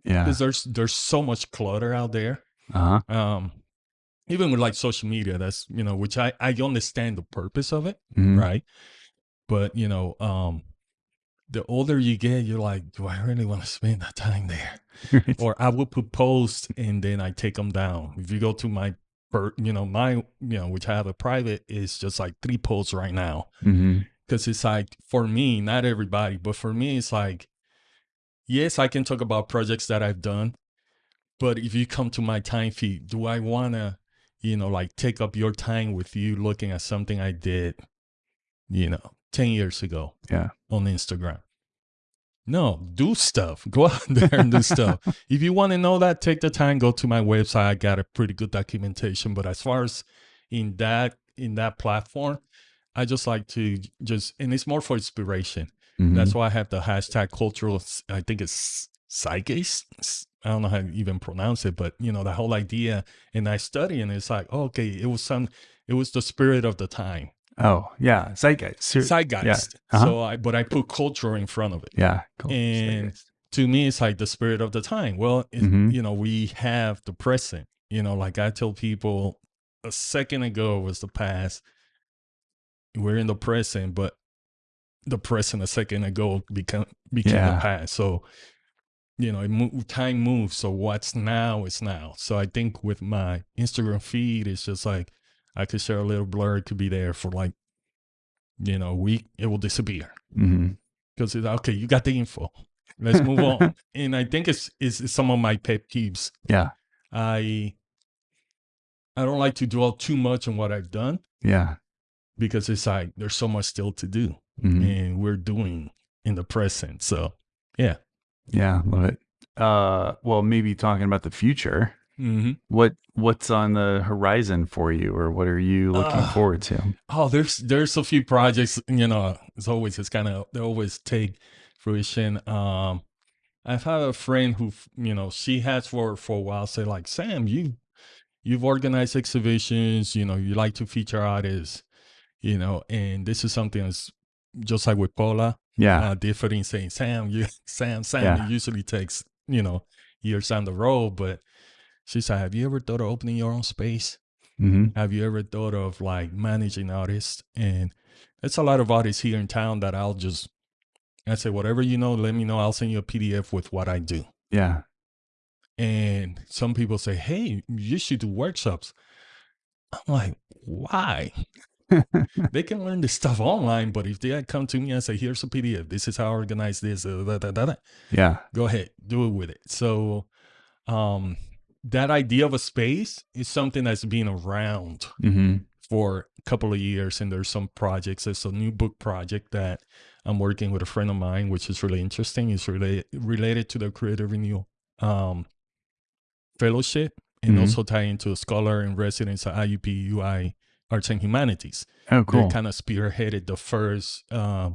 Yeah, because there's there's so much clutter out there. Uh huh, um even with like social media that's you know which i i understand the purpose of it Mhm. right? But you know um the older you get you're like do i really want to spend that time there? Right. or I will put posts and then I take them down. If you go to my, per- you know, my, you know, which I have a private, is just like three posts right now. Mhm. Cause it's like, for me, not everybody, but for me, it's like, yes, I can talk about projects that I've done, but if you come to my time feed, do I want to, you know, like take up your time with you looking at something I did, you know, 10 years ago Yeah. on Instagram? No, do stuff. Go out there and do stuff. If you want to know that, take the time, go to my website. I got a pretty good documentation. But as far as in that in that platform, I just like to just and it's more for inspiration. Mhm. That's why I have the hashtag cultural. I think it's zeitgeist. I don't know how to even pronounce it, but you know the whole idea. And I study, and it's like, okay, it was some. It was the spirit of the time, oh yeah, zeitgeist. Ser- zeitgeist. Uh-huh. So I, but I put culture in front of it. yeah, cool. And- Zeitgeist. to me it's like the spirit of the time well it, Mhm. you know we have the present you know like i tell people a second ago was the past we're in the present but the present a second ago become became Yeah. the past so you know it mo- time moves so what's now is now so i think with my instagram feed it's just like i could share a little blur it could be there for like you know a week it will disappear because it's okay you got the info let's move on and i think it's, it's it's some of my pet peeves Yeah, i i don't like to dwell too much on what i've done yeah. because it's like there's so much still to do Mhm. and we're doing in the present so yeah Yeah, love it. Uh, well, maybe talking about the future. Mm-hmm. What what's on the horizon for you, or what are you looking Ah. forward to? oh there's there's a few projects you know it's always it's kind of they always take fruition um i've had a friend who you know she has for for a while say like sam you you've organized exhibitions you know you like to feature artists you know and this is something that's just like with paula Yeah, uh, different in saying sam you sam sam Yeah. it usually takes you know years down the road but she said have you ever thought of opening your own space hmm have you ever thought of like managing artists? And there's a lot of artists here in town that I'll just I say whatever you know, let me know. I'll send you a PDF with what I do. yeah, And some people say, "Hey, you should do workshops." I'm like, "Why?" they can learn this stuff online, but if they come to me and say, "Here's a PDF. This is how I organize this," uh, da, da, da, da," yeah, go ahead, do it with it. So, um, that idea of a space is something that's been around hmm for a couple of years and there's some projects there's a new book project that i'm working with a friend of mine which is really interesting it's related related to the creative renewal um, fellowship and Mhm. also tie into a scholar in residence at IUPUI arts and humanities. Oh, cool. They kind of spearheaded the first uh,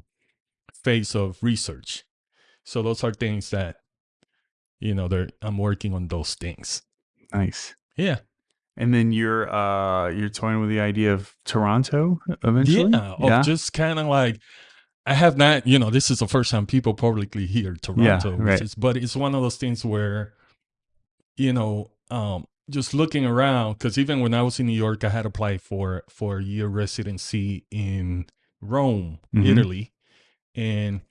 phase of research. So those are things that, you know, they're, I'm working on those things. Nice. Yeah. And then you're uh you're toying with the idea of Toronto eventually. Yeah. Of just kind of like, I have not, you know, this is the first time people publicly hear Toronto, yeah, right. is, but it's one of those things where, you know, um, just looking around, because even when I was in New York, I had applied for for a year residency in Rome, Mhm. Italy, and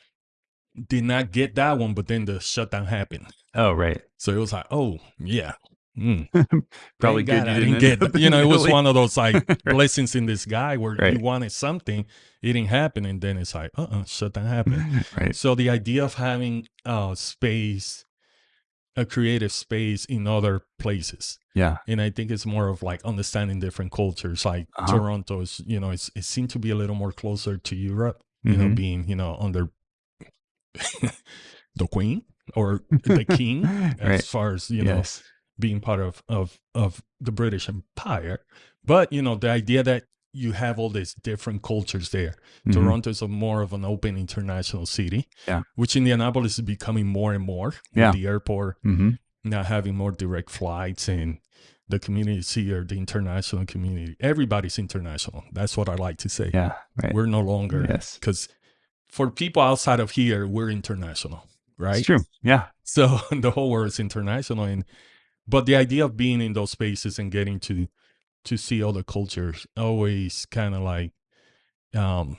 did not get that one. But then the shutdown happened, Oh, right. so it was like, oh yeah, mm, Probably good. You I didn't didn't get. that. You know, it was one of those like Right. blessings in this guy where Right. you wanted something, it didn't happen, and then it's like, uh, uh shutdown happened. right. So the idea of having uh space, a creative space in other places, Yeah. and I think it's more of like understanding different cultures. Like Uh-huh. Toronto is, you know, it's, it seemed to be a little more closer to Europe. You know, Mhm. being you know under the queen or the king, as far as you know. Being part of of of the British Empire. But you know, the idea that you have all these different cultures there. Mhm. Toronto is a more of an open international city. Yeah. Which Indianapolis is becoming more and more. Yeah. The airport Mhm. now having more direct flights and the communities here, the international community. Everybody's international. That's what I like to say. Yeah. Right. We're no longer Yes. because for people outside of here, we're international. Right. It's true. Yeah. So the whole world is international, and but the idea of being in those spaces and getting to to see other cultures always kind of like um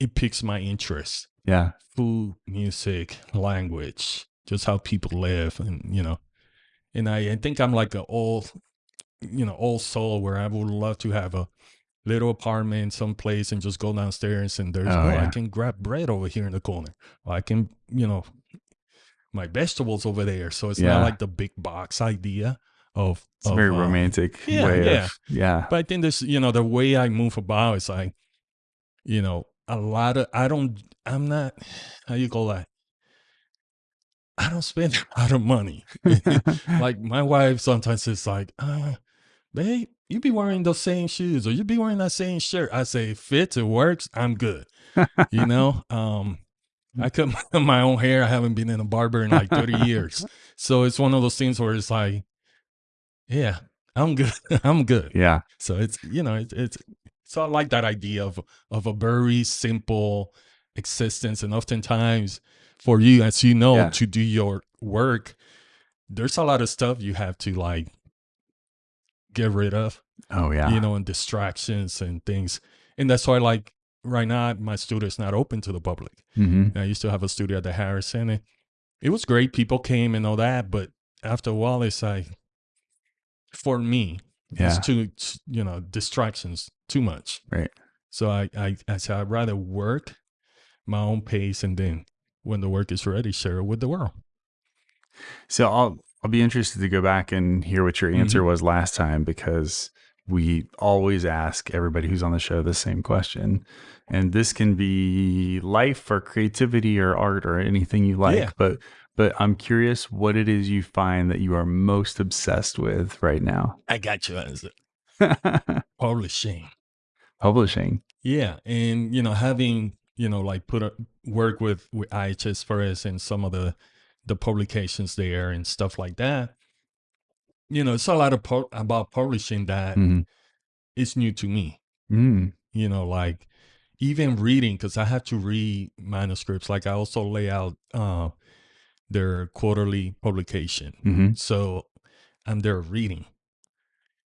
it piques my interest. Yeah. Food, music, language, just how people live, and you know, and I, I think I'm like a old, you know, old soul where I would love to have a little apartment someplace and just go downstairs and there's Oh, oh, I can grab bread over here in the corner. Or I can, you know, my vegetables over there. So it's Yeah. not like the big box idea of It's of, very uh, romantic yeah, way yeah. of yeah. But I think this, you know, the way I move about is like, you know, a lot of I don't I'm not how you call that? I don't spend a lot of money. like my wife sometimes is like, uh, babe, you be wearing those same shoes or you be wearing that same shirt. I say, it fits, it works, I'm good. You know? Um I cut my, my own hair. I haven't been in a barber in like 30 years. So it's one of those things where it's like, yeah, I'm good. I'm good. yeah. So it's you know it's it's so I like that idea of of a very simple existence, and oftentimes for you, as you know, Yeah. to do your work, there's a lot of stuff you have to like get rid of, Oh yeah. you know, and distractions and things, and that's why like right now my studio is not open to the public. hmm I used to have a studio at the Harrison, and it was great. People came and all that, but after a while, it's like for me, Yeah. it's too you know distractions too much Right. so i i, I said i'd rather work my own pace and then when the work is ready share it with the world So I'll I'll be interested to go back and hear what your Mm-hmm. answer was last time because we always ask everybody who's on the show the same question. And this can be life or creativity or art or anything you like. Yeah. But but I'm curious what it is you find that you are most obsessed with right now. i got you answer publishing Publishing. yeah and you know having you know like put a work with with ihs press and some of the the publications there and stuff like that you know it's a lot of pu- about publishing that Mhm. is new to me Mm. you know like even reading because i have to read manuscripts like i also lay out uh their quarterly publication hmm so i'm there reading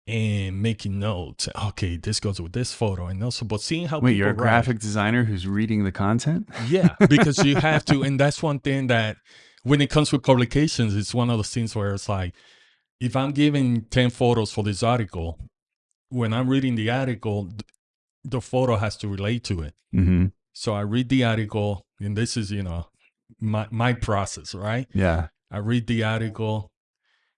and making notes okay this goes with this photo and also but seeing how Wait, you're a write. graphic designer who's reading the content? yeah because you have to and that's one thing that when it comes with publications it's one of those things where it's like if i'm giving 10 photos for this article when i'm reading the article the photo has to relate to it hmm so i read the article and this is you know my my process right Yeah. i read the article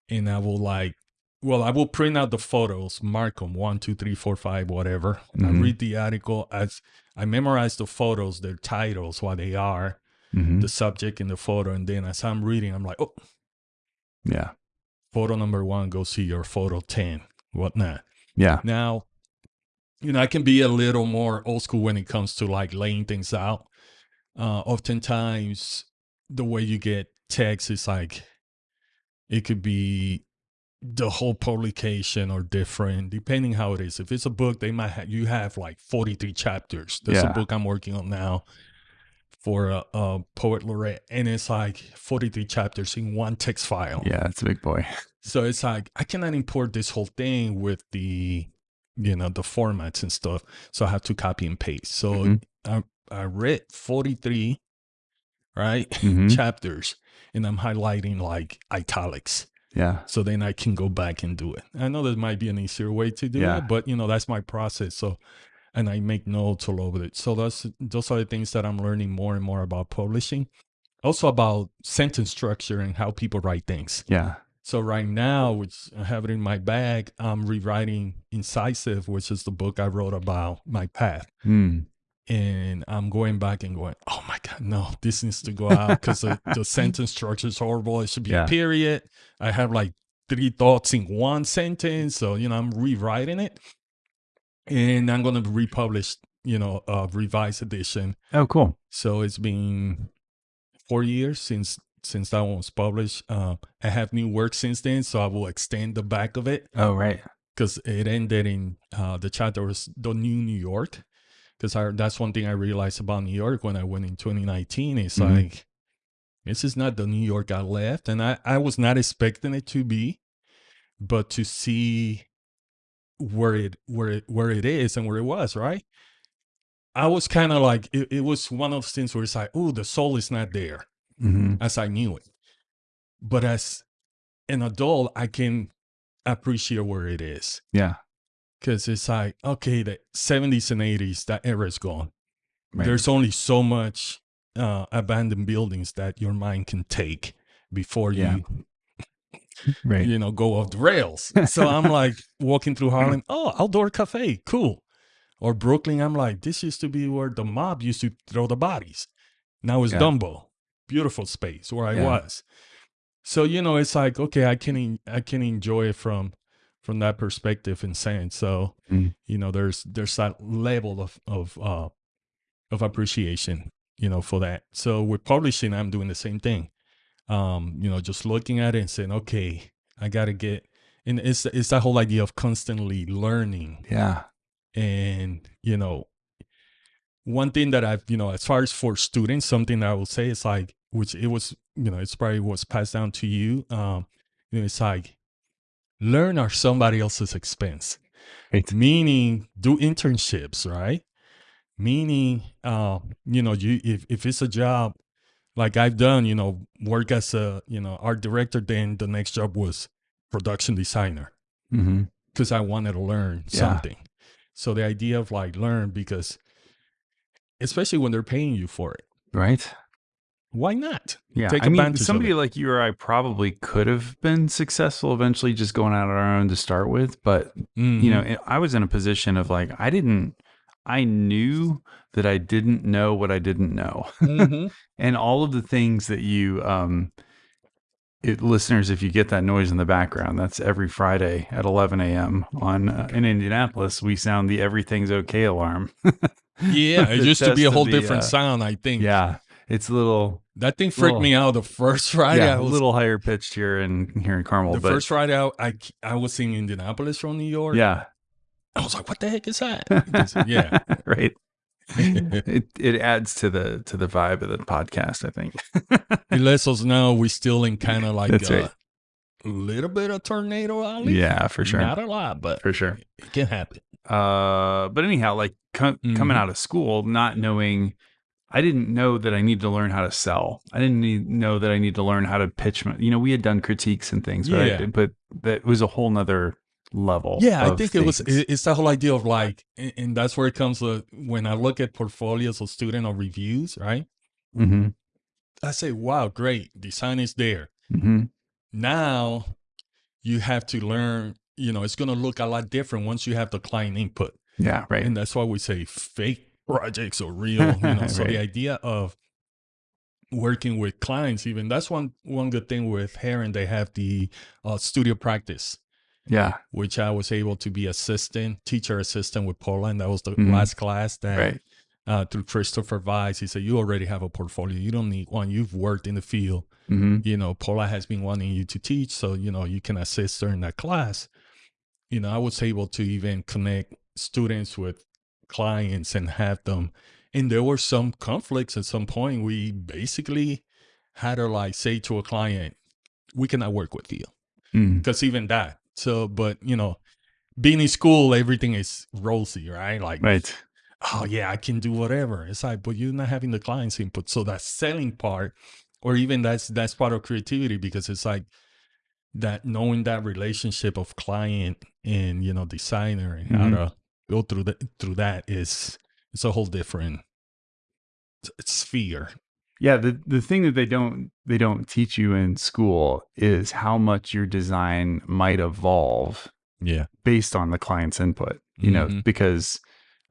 and i will like well i will print out the photos mark them one two three four five whatever i Mhm. read the article as i memorize the photos their titles what they are hmm the subject in the photo and then as i'm reading i'm like oh Yeah. Photo number one goes here photo 10 whatnot Yeah. now you know, I can be a little more old school when it comes to like laying things out. Uh, oftentimes, the way you get text is like it could be the whole publication or different depending how it is if it's a book they might have you have like 43 chapters there's Yeah. a book i'm working on now for a, a poet laureate and it's like 43 chapters in one text file Yeah, it's a big boy. so it's like i cannot import this whole thing with the you know the formats and stuff so i have to copy and paste so Mhm. I, I read 43 right Mhm. chapters and i'm highlighting like italics Yeah. so then I can go back and do it. I know there might be an easier way to do Yeah. it, but you know that's my process. So, and I make notes all over it. So that's those are the things that I'm learning more and more about publishing. Also about sentence structure and how people write things. Yeah. So right now, which I have it in my bag, I'm rewriting Incisive, which is the book I wrote about my path. Mm. And I'm going back and going, oh my God, no, this needs to go out because the, the sentence structure is horrible. It should be Yeah. a period. I have like three thoughts in one sentence. So, you know, I'm rewriting it and I'm going to republish, you know, a revised edition. Oh, cool. So it's been four years since since that one was published. Uh, I have new work since then, so I will extend the back of it Oh, right. because it ended in uh, the chapter was the new New York. Because that's one thing I realized about New York when I went in 2019. It's Mhm. like this is not the New York I left, and I I was not expecting it to be, but to see where it where it where it is and where it was, right? I was kind of like it, it was one of those things where it's like, oh, the soul is not there hmm as I knew it. But as an adult, I can appreciate where it is Yeah. because it's like, okay, the 70s and 80s, that era is gone. Right. There's only so much uh, abandoned buildings that your mind can take before Yeah. you, right. you know, go off the rails. so I'm like walking through Harlem, oh, outdoor cafe, cool. Or Brooklyn, I'm like, this used to be where the mob used to throw the bodies. Now it's Yeah. Dumbo, beautiful space where I Yeah. was. So you know, it's like okay, I can I can enjoy it from from that perspective and sense. So Mm. you know, there's there's that level of of uh of appreciation, you know, for that. So with publishing, I'm doing the same thing. Um, you know, just looking at it and saying, okay, I got to get, and it's it's that whole idea of constantly learning Yeah. and you know one thing that i've you know as far as for students something that i will say is like which it was you know it's probably was passed down to you um you know it's like learn at somebody else's expense Right. meaning do internships right meaning uh you know you if, if it's a job like i've done you know work as a you know art director then the next job was production designer because I wanted to learn Yeah. something. So the idea of like learn because especially when they're paying you for it, Right. why not? Yeah. Take I mean, somebody like you or I probably could have been successful eventually just going out on our own to start with. But, you know, Mhm. I was in a position of like, I didn't, I knew that I didn't know what I didn't know. Mhm. and all of the things that you um it, listeners if you get that noise in the background that's every friday at 11 a.m on uh, in indianapolis we sound the everything's okay alarm yeah, it used to be a whole the, different uh, sound. I think. yeah it's a little that thing freaked little- me out the first Friday. yeah was, a little higher pitched here in here in carmel the but first Friday I, I I was in Indianapolis from New York. yeah I was like, what the heck is that? Because- yeah. right it it adds to the to the vibe of the podcast i think It lets us know we're still in kind of like That's a right. little bit of tornado alley. yeah for sure Not a lot, but for sure it can happen. Uh, but anyhow, like co- coming out of school, not knowing, I didn't know that I needed to learn how to sell. I didn't need, know that I need to learn how to pitch. My, you know, we had done critiques and things, but I- but that was a whole nother level. Yeah, I think it was. It's the whole idea of like, and that's where it comes to when I look at portfolios of student or reviews, right? Mhm, I say, wow, great, design is there. mhm. Now you have to learn. You know, it's going to look a lot different once you have the client input, Yeah, right. and that's why we say fake projects or real. You know, so the idea of working with clients, even that's one one good thing with Herron. They have the uh, studio practice. Yeah. which I was able to be assistant, teacher assistant with Poland. That was the Mhm. last class that Right. uh, through Christopher Weiss. He said, You already have a portfolio. You don't need one. You've worked in the field. hmm You know, Paula has been wanting you to teach. So, you know, you can assist her in that class. You know, I was able to even connect students with clients and have them. And there were some conflicts at some point. We basically had to like say to a client, We cannot work with you. mm Because even that. So, but, you know, being in school, everything is rosy, right? Like, Right. oh yeah, I can do whatever. It's like, but you're not having the client's input. So that selling part, or even that's that's part of creativity because it's like that knowing that relationship of client and you know designer and how Mhm. to go through that through that is it's a whole different sphere. Yeah, the the thing that they don't they don't teach you in school is how much your design might evolve Yeah. based on the client's input. You know, Mhm. because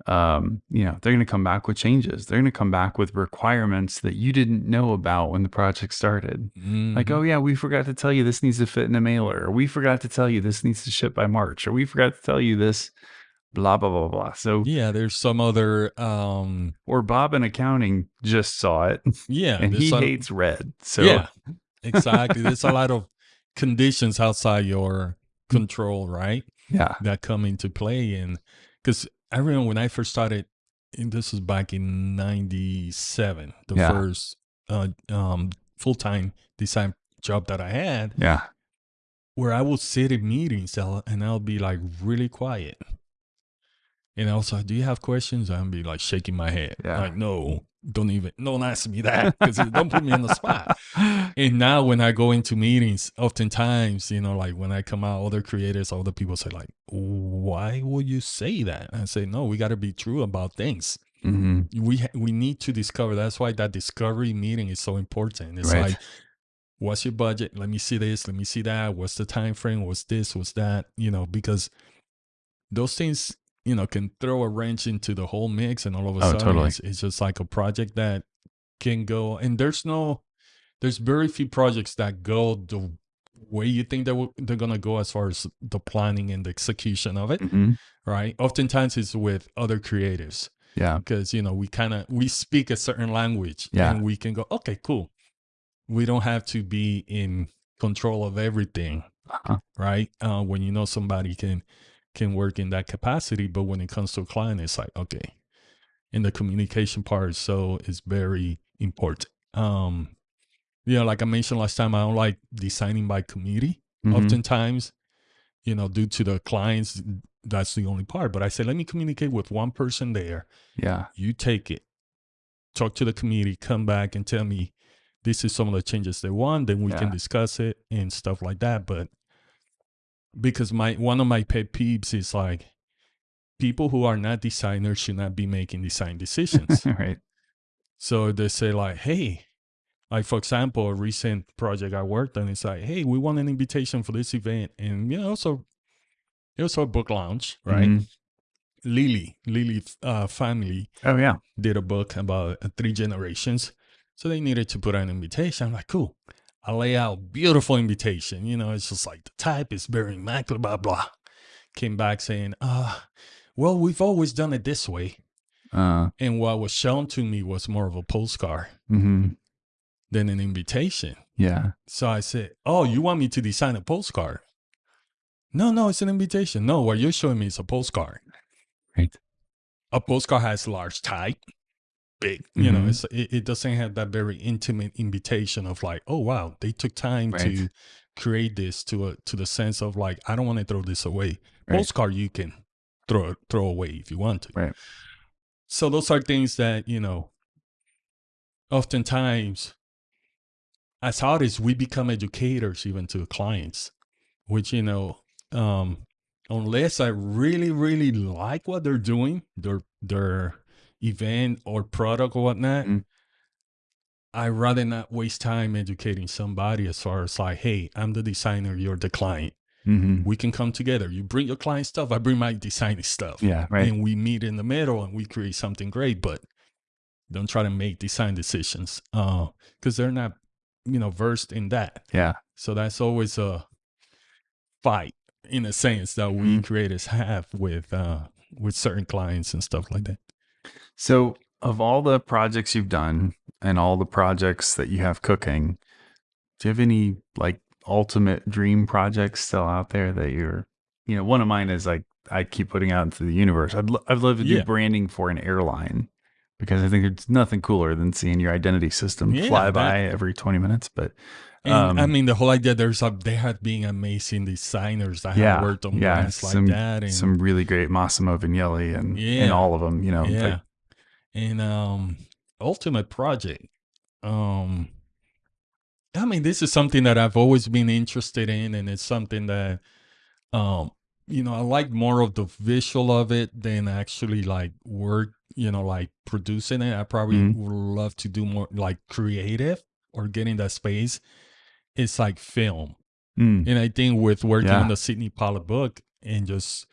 um, you know, they're going to come back with changes. They're going to come back with requirements that you didn't know about when the project started. Like, Mhm. oh yeah, we forgot to tell you this needs to fit in a mailer, or we forgot to tell you this needs to ship by March, or we forgot to tell you this blah blah blah blah. So yeah, there's some other um or Bob in accounting just saw it yeah, and he some- hates red. So yeah, exactly. There's a lot of conditions outside your control, right? yeah. That come into play. And because I remember when I first started, and this was back in 97, the Yeah. first uh, um, full time design job that I had, Yeah. where I would sit in meetings and I'll be like really quiet. And I was like, Do you have questions? I'll be like shaking my head. Yeah. Like, no, don't even, don't ask me that because don't put me on the spot. And now when I go into meetings, oftentimes, you know, like when I come out, other creators, other people say like, why would you say that? And I say, no, we got to be true about things. hmm We, ha- we need to discover. That's why that discovery meeting is so important. It's Right. like, what's your budget? Let me see this. Let me see that. What's the time frame? What's this? What's that? You know, because those things, you know, can throw a wrench into the whole mix. And all of a Oh, sudden, totally. it's, it's just like a project that can go. And there's no, there's very few projects that go the way you think they will, they're going to go as far as the planning and the execution of it, hmm right? Oftentimes it's with other creatives Yeah. because you know we kind of we speak a certain language Yeah. and we can go okay cool we don't have to be in control of everything Uh-huh. right uh, when you know somebody can can work in that capacity but when it comes to a client it's like okay and the communication part so is very important um you know like i mentioned last time i don't like designing by committee Mhm. oftentimes you know due to the clients that's the only part but i say let me communicate with one person there Yeah. you take it, talk to the committee, come back and tell me this is some of the changes they want, then we can discuss it and stuff like that. But because my one of my pet peeves is like people who are not designers should not be making design decisions. right. so they say like, hey, like for example, a recent project I worked on, it's like, hey, we want an invitation for this event. And you know, also it was a book launch, right? Mhm. Lilly, Lilly uh, family Oh yeah. did a book about three generations. So they needed to put an invitation. I'm like, cool. I lay out beautiful invitation. You know, it's just like the type is very immaculate, blah, blah. Came back saying, uh, well, we've always done it this way. Uh. And what was shown to me was more of a postcard mm-hmm. than an invitation. Yeah. So I said, oh, you want me to design a postcard? No, no, it's an invitation. No, what you're showing me is a postcard. Right. a postcard has large type, big. You know, Mhm. it's it, it doesn't have that very intimate invitation of like, oh wow, they took time to create this to a to the sense of like, I don't want to throw this away. Right. Postcard you can throw throw away if you want to. Right. So those are things that you know. Oftentimes, as artists, we become educators even to clients, which you know, um, unless I really, really like what they're doing, their their event or product or whatnot, Mhm. I rather not waste time educating somebody as far as like, hey, I'm the designer, you're the client. hmm We can come together. You bring your client stuff, I bring my designing stuff. Yeah. Right. And we meet in the middle and we create something great, but don't try to make design decisions. Uh, because they're not, you know, versed in that. yeah. So that's always a fight in a sense that we Mhm. creators have with uh with certain clients and stuff like that. So, of all the projects you've done and all the projects that you have cooking, do you have any like ultimate dream projects still out there that you're, you know, one of mine is like I keep putting out into the universe. I'd, lo- I'd love to do Yeah. branding for an airline because I think there's nothing cooler than seeing your identity system Yeah, fly that- by every 20 minutes. But And I Um, mean, the whole idea there's a they have been amazing designers that Yeah, have worked on yeah, brands like some- that, and some really great Massimo Vignelli and, Yeah. and all of them, you know, yeah, like, and um, ultimate project. Um, I mean, this is something that I've always been interested in, and it's something that, um, you know, I like more of the visual of it than actually like work. You know, like producing it. I probably Mhm. would love to do more like creative or get in that space. It's like film. mm, And I think with working Yeah. on the Sydney Pollack book and just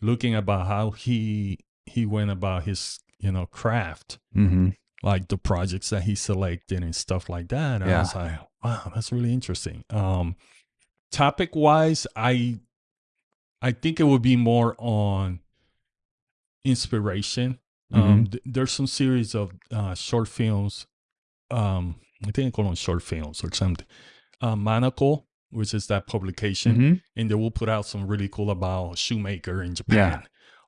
looking about how he he went about his you know craft, hmm like the projects that he selected and stuff like that, I Yeah. was like, wow, that's really interesting. Um, topic wise, I I think it would be more on inspiration. Mm-hmm. Um, th- there's some series of uh, short films. Um, I think I call them short films or something. Uh, Monocle, which is that publication Mhm. and they will put out some really cool about shoemaker in Japan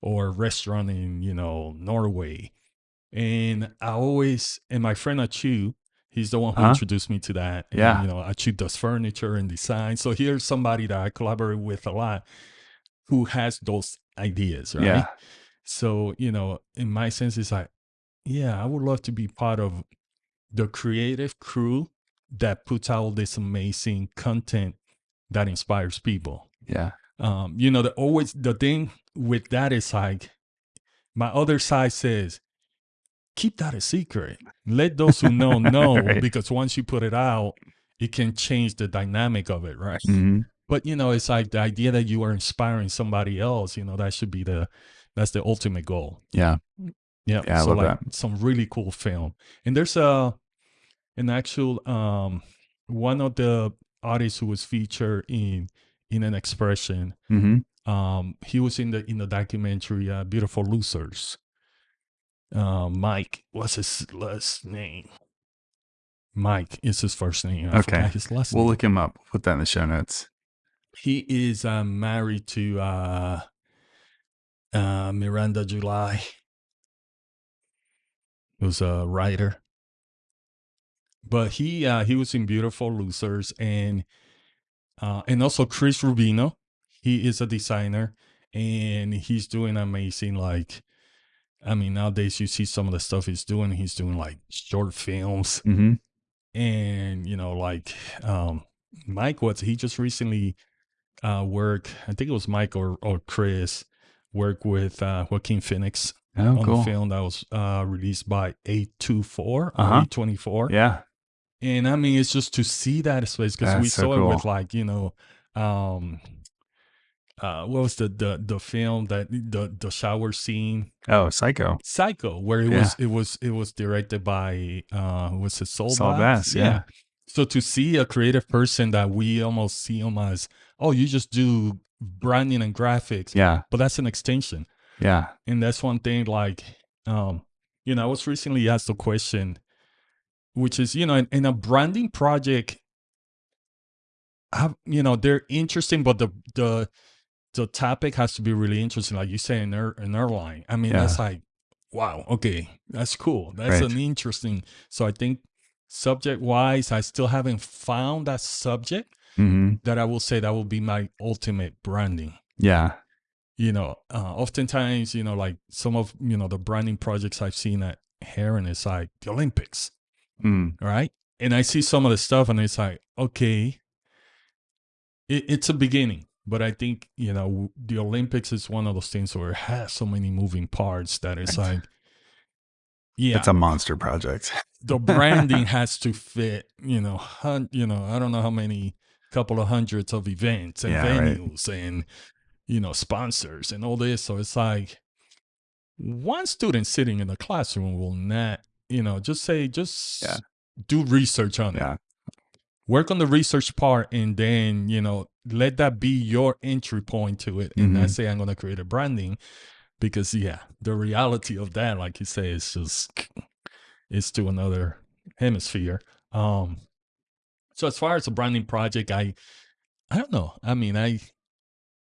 or restaurant in you know Norway. And I always and my friend Achu, he's the one who Uh-huh. introduced me to that. And, Yeah. you know, Achu does furniture and design. So here's somebody that I collaborate with a lot who has those ideas, right? Yeah. So, you know, in my sense, it's like, yeah, I would love to be part of the creative crew that puts out this amazing content that inspires people. Yeah. Um, you know, the always the thing with that, it's like my other side says, keep that a secret. Let those who know know Right. because once you put it out, it can change the dynamic of it, right? hmm But you know, it's like the idea that you are inspiring somebody else, you know, that should be the that's the ultimate goal. Yeah. Yeah. Yeah, I so like some really cool film. And there's a an actual um one of the artists who was featured in in an expression. hmm Um he was in the in the documentary uh, Beautiful Losers. Uh, Mike, what's his last name? Mike is his first name. I Okay. his last We'll name. look him up. Put that in the show notes. He is uh, married to uh, uh, Miranda July, who's a writer. But he uh, he was in Beautiful Losers and uh, and also Chris Rubino. He is a designer and he's doing amazing. Like, I mean, nowadays you see some of the stuff he's doing. He's doing like short films hmm and you know like um mike was he just recently uh worked i think it was mike or, or chris worked with uh joaquin phoenix Oh, on cool. the film that was uh released by A24 Uh-huh. or A24 Yeah. and i mean it's just to see that space because we so saw it with like you know um uh what was the the the film that the the shower scene Oh, Psycho. Psycho, where it Yeah. was it was it was directed by uh was it Soul, Saul Bass? Bass, yeah. So to see a creative person that we almost see him as, oh, you just do branding and graphics, Yeah. but that's an extension. Yeah. And that's one thing like um, you know, I was recently asked a question, which is, you know, in, in a branding project, have you know, they're interesting, but the the the topic has to be really interesting. Like you say an, air, an airline. I mean, Yeah. that's like, wow, okay, that's cool. That's Right. an interesting. So I think subject wise, I still haven't found that subject hmm that I will say that will be my ultimate branding. Yeah. You know, uh, oftentimes, you know, like some of you know the branding projects I've seen at Herron is like the Olympics, Mm. right? And I see some of the stuff, and it's like, okay, it, it's a beginning. But I think you know the Olympics is one of those things where it has so many moving parts that it's like, yeah, It's a monster project. the branding has to fit. You know, hun- you know, I don't know how many couple of hundreds of events and Yeah, right. venues and you know sponsors and all this. So it's like one student sitting in the classroom will not, you know, just say just Yeah. do research on it. Work on the research part and then you know let that be your entry point to it and Mhm. not say i'm going to create a branding because yeah the reality of that like you say is just it's to another hemisphere um so as far as a branding project i i don't know i mean i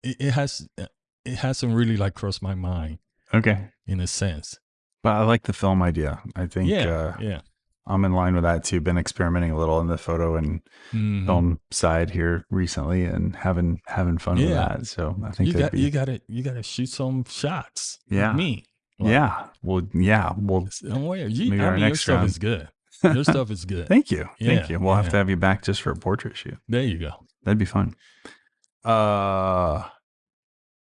it, it has it hasn't really like crossed my mind Okay. in a sense But I like the film idea. I think yeah uh, yeah I'm in line with that too. Been experimenting a little in the photo and Mhm. film side here recently and having having fun with that. So I think you got be you got to you got to shoot some shots Yeah. me Like, yeah. Well, yeah. Well, Don't worry. You, Maybe I our mean, your next stuff round. is good. Your stuff is good. thank you. Yeah, Thank you. We'll have to have you back just for a portrait shoot. There you go. That'd be fun. Uh,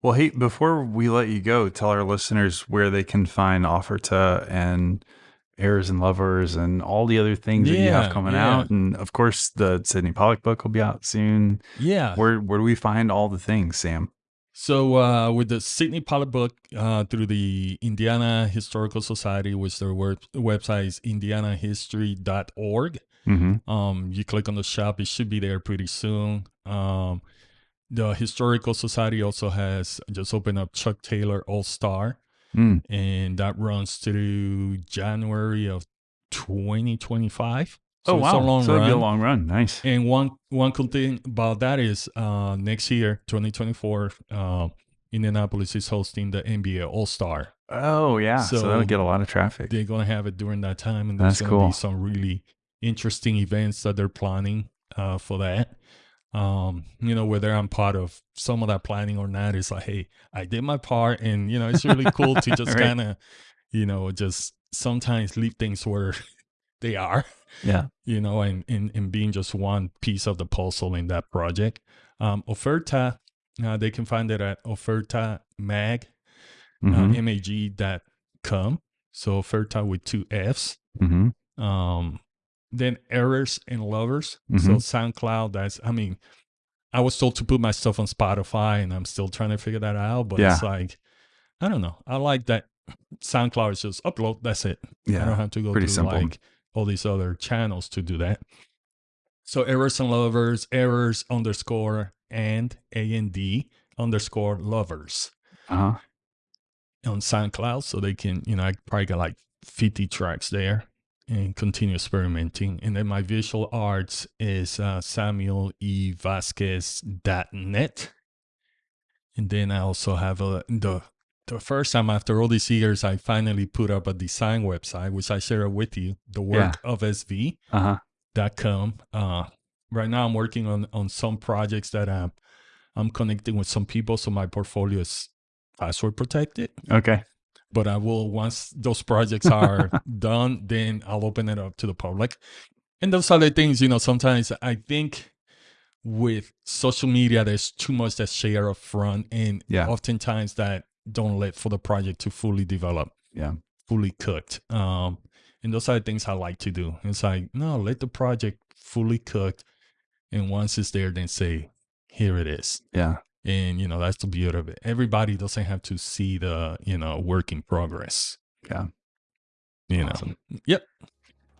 well, hey, before we let you go, tell our listeners where they can find Offerta and Heirs and Lovers and all the other things that you have coming yeah. out. And of course, the Sydney Pollack book will be out soon. Yeah. Where where do we find all the things, Sam? So uh, with the Sydney Pollack book uh, through the Indiana Historical Society, which their web- website is indianahistory.org. Mm-hmm. Um, you click on the shop; it should be there pretty soon. Um, the Historical Society also has just opened up Chuck Taylor All Star, Mm. and that runs through January of 2025. oh So wow! it's a long so be a run. long run. Nice. And one one cool thing about that is uh, next year, 2024, uh, Indianapolis is hosting the NBA All Star. Oh yeah. So, So- that'll get a lot of traffic. They're gonna have it during that time, and there's That's gonna cool. be some really interesting events that they're planning uh, for that. Um, you know, whether I'm part of some of that planning or not, it's like, hey, I did my part, and you know, it's really cool to just Right. kind of, you know, just sometimes leave things where they are Yeah. you know, and, and, and being just one piece of the puzzle in that project. Um, Offerta, uh, they can find it at Offerta Mag, Mm-hmm. uh, dot com. So Offerta with two F's. mm-hmm. Um, then Errors and Lovers. So Mhm. SoundCloud, that's, I mean, I was told to put my stuff on Spotify and I'm still trying to figure that out, but Yeah. it's like, I don't know. I like that SoundCloud is just upload, that's it. Yeah. I don't have to go pretty through simple. like all these other channels to do that. So errors and lovers, errors underscore and A and D underscore lovers Uh-huh. on SoundCloud. So they can, you know, I probably got like 50 tracks there and continue experimenting. And then my visual arts is uh, Samuel E. And then I also have a, the the first time after all these years, I finally put up a design website, which I share with you, the work of SV Uh-huh. dot com. Uh, right now, I'm working on on some projects that I'm I'm connecting with some people, so my portfolio is password protected. Okay. But I will once those projects are done, then I'll open it up to the public. And those other things, you know, sometimes I think with social media, there's too much that's shared up front, and Yeah. oftentimes that don't let for the project to fully develop Yeah. fully cooked. Um, and those are the things I like to do. It's like, no, let the project fully cooked. And once it's there, then say, here it is. Yeah. And, you know, that's the beauty of it. Everybody doesn't have to see the, you know, work in progress. Yeah. You Awesome. know, yep,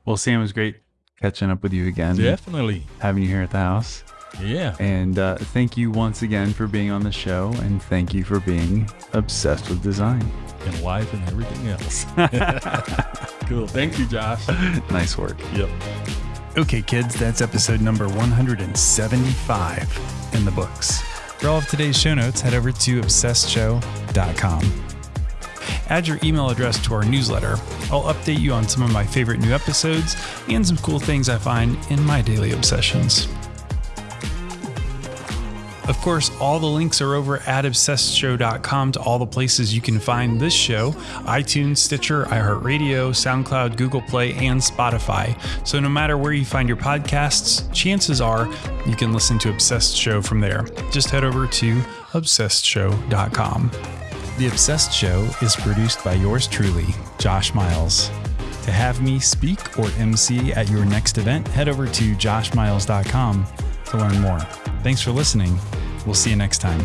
Well, Sam, it was great catching up with you again. definitely. Having you here at the house. Yeah. And uh, thank you once again for being on the show. And thank you for being obsessed with design. And life and everything else. cool. Thank you, Josh. nice work. Yep. Okay, kids, that's episode number 175 in the books. For all of today's show notes, head over to obsessedshow.com. Add your email address to our newsletter. I'll update you on some of my favorite new episodes and some cool things I find in my daily obsessions. Of course, all the links are over at obsessedshow.com to all the places you can find this show iTunes, Stitcher, iHeartRadio, SoundCloud, Google Play, and Spotify. So no matter where you find your podcasts, chances are you can listen to Obsessed Show from there. Just head over to obsessedshow.com. The Obsessed Show is produced by yours truly, Josh Miles. To have me speak or MC at your next event, head over to joshmiles.com to learn more. Thanks for listening. We'll see you next time.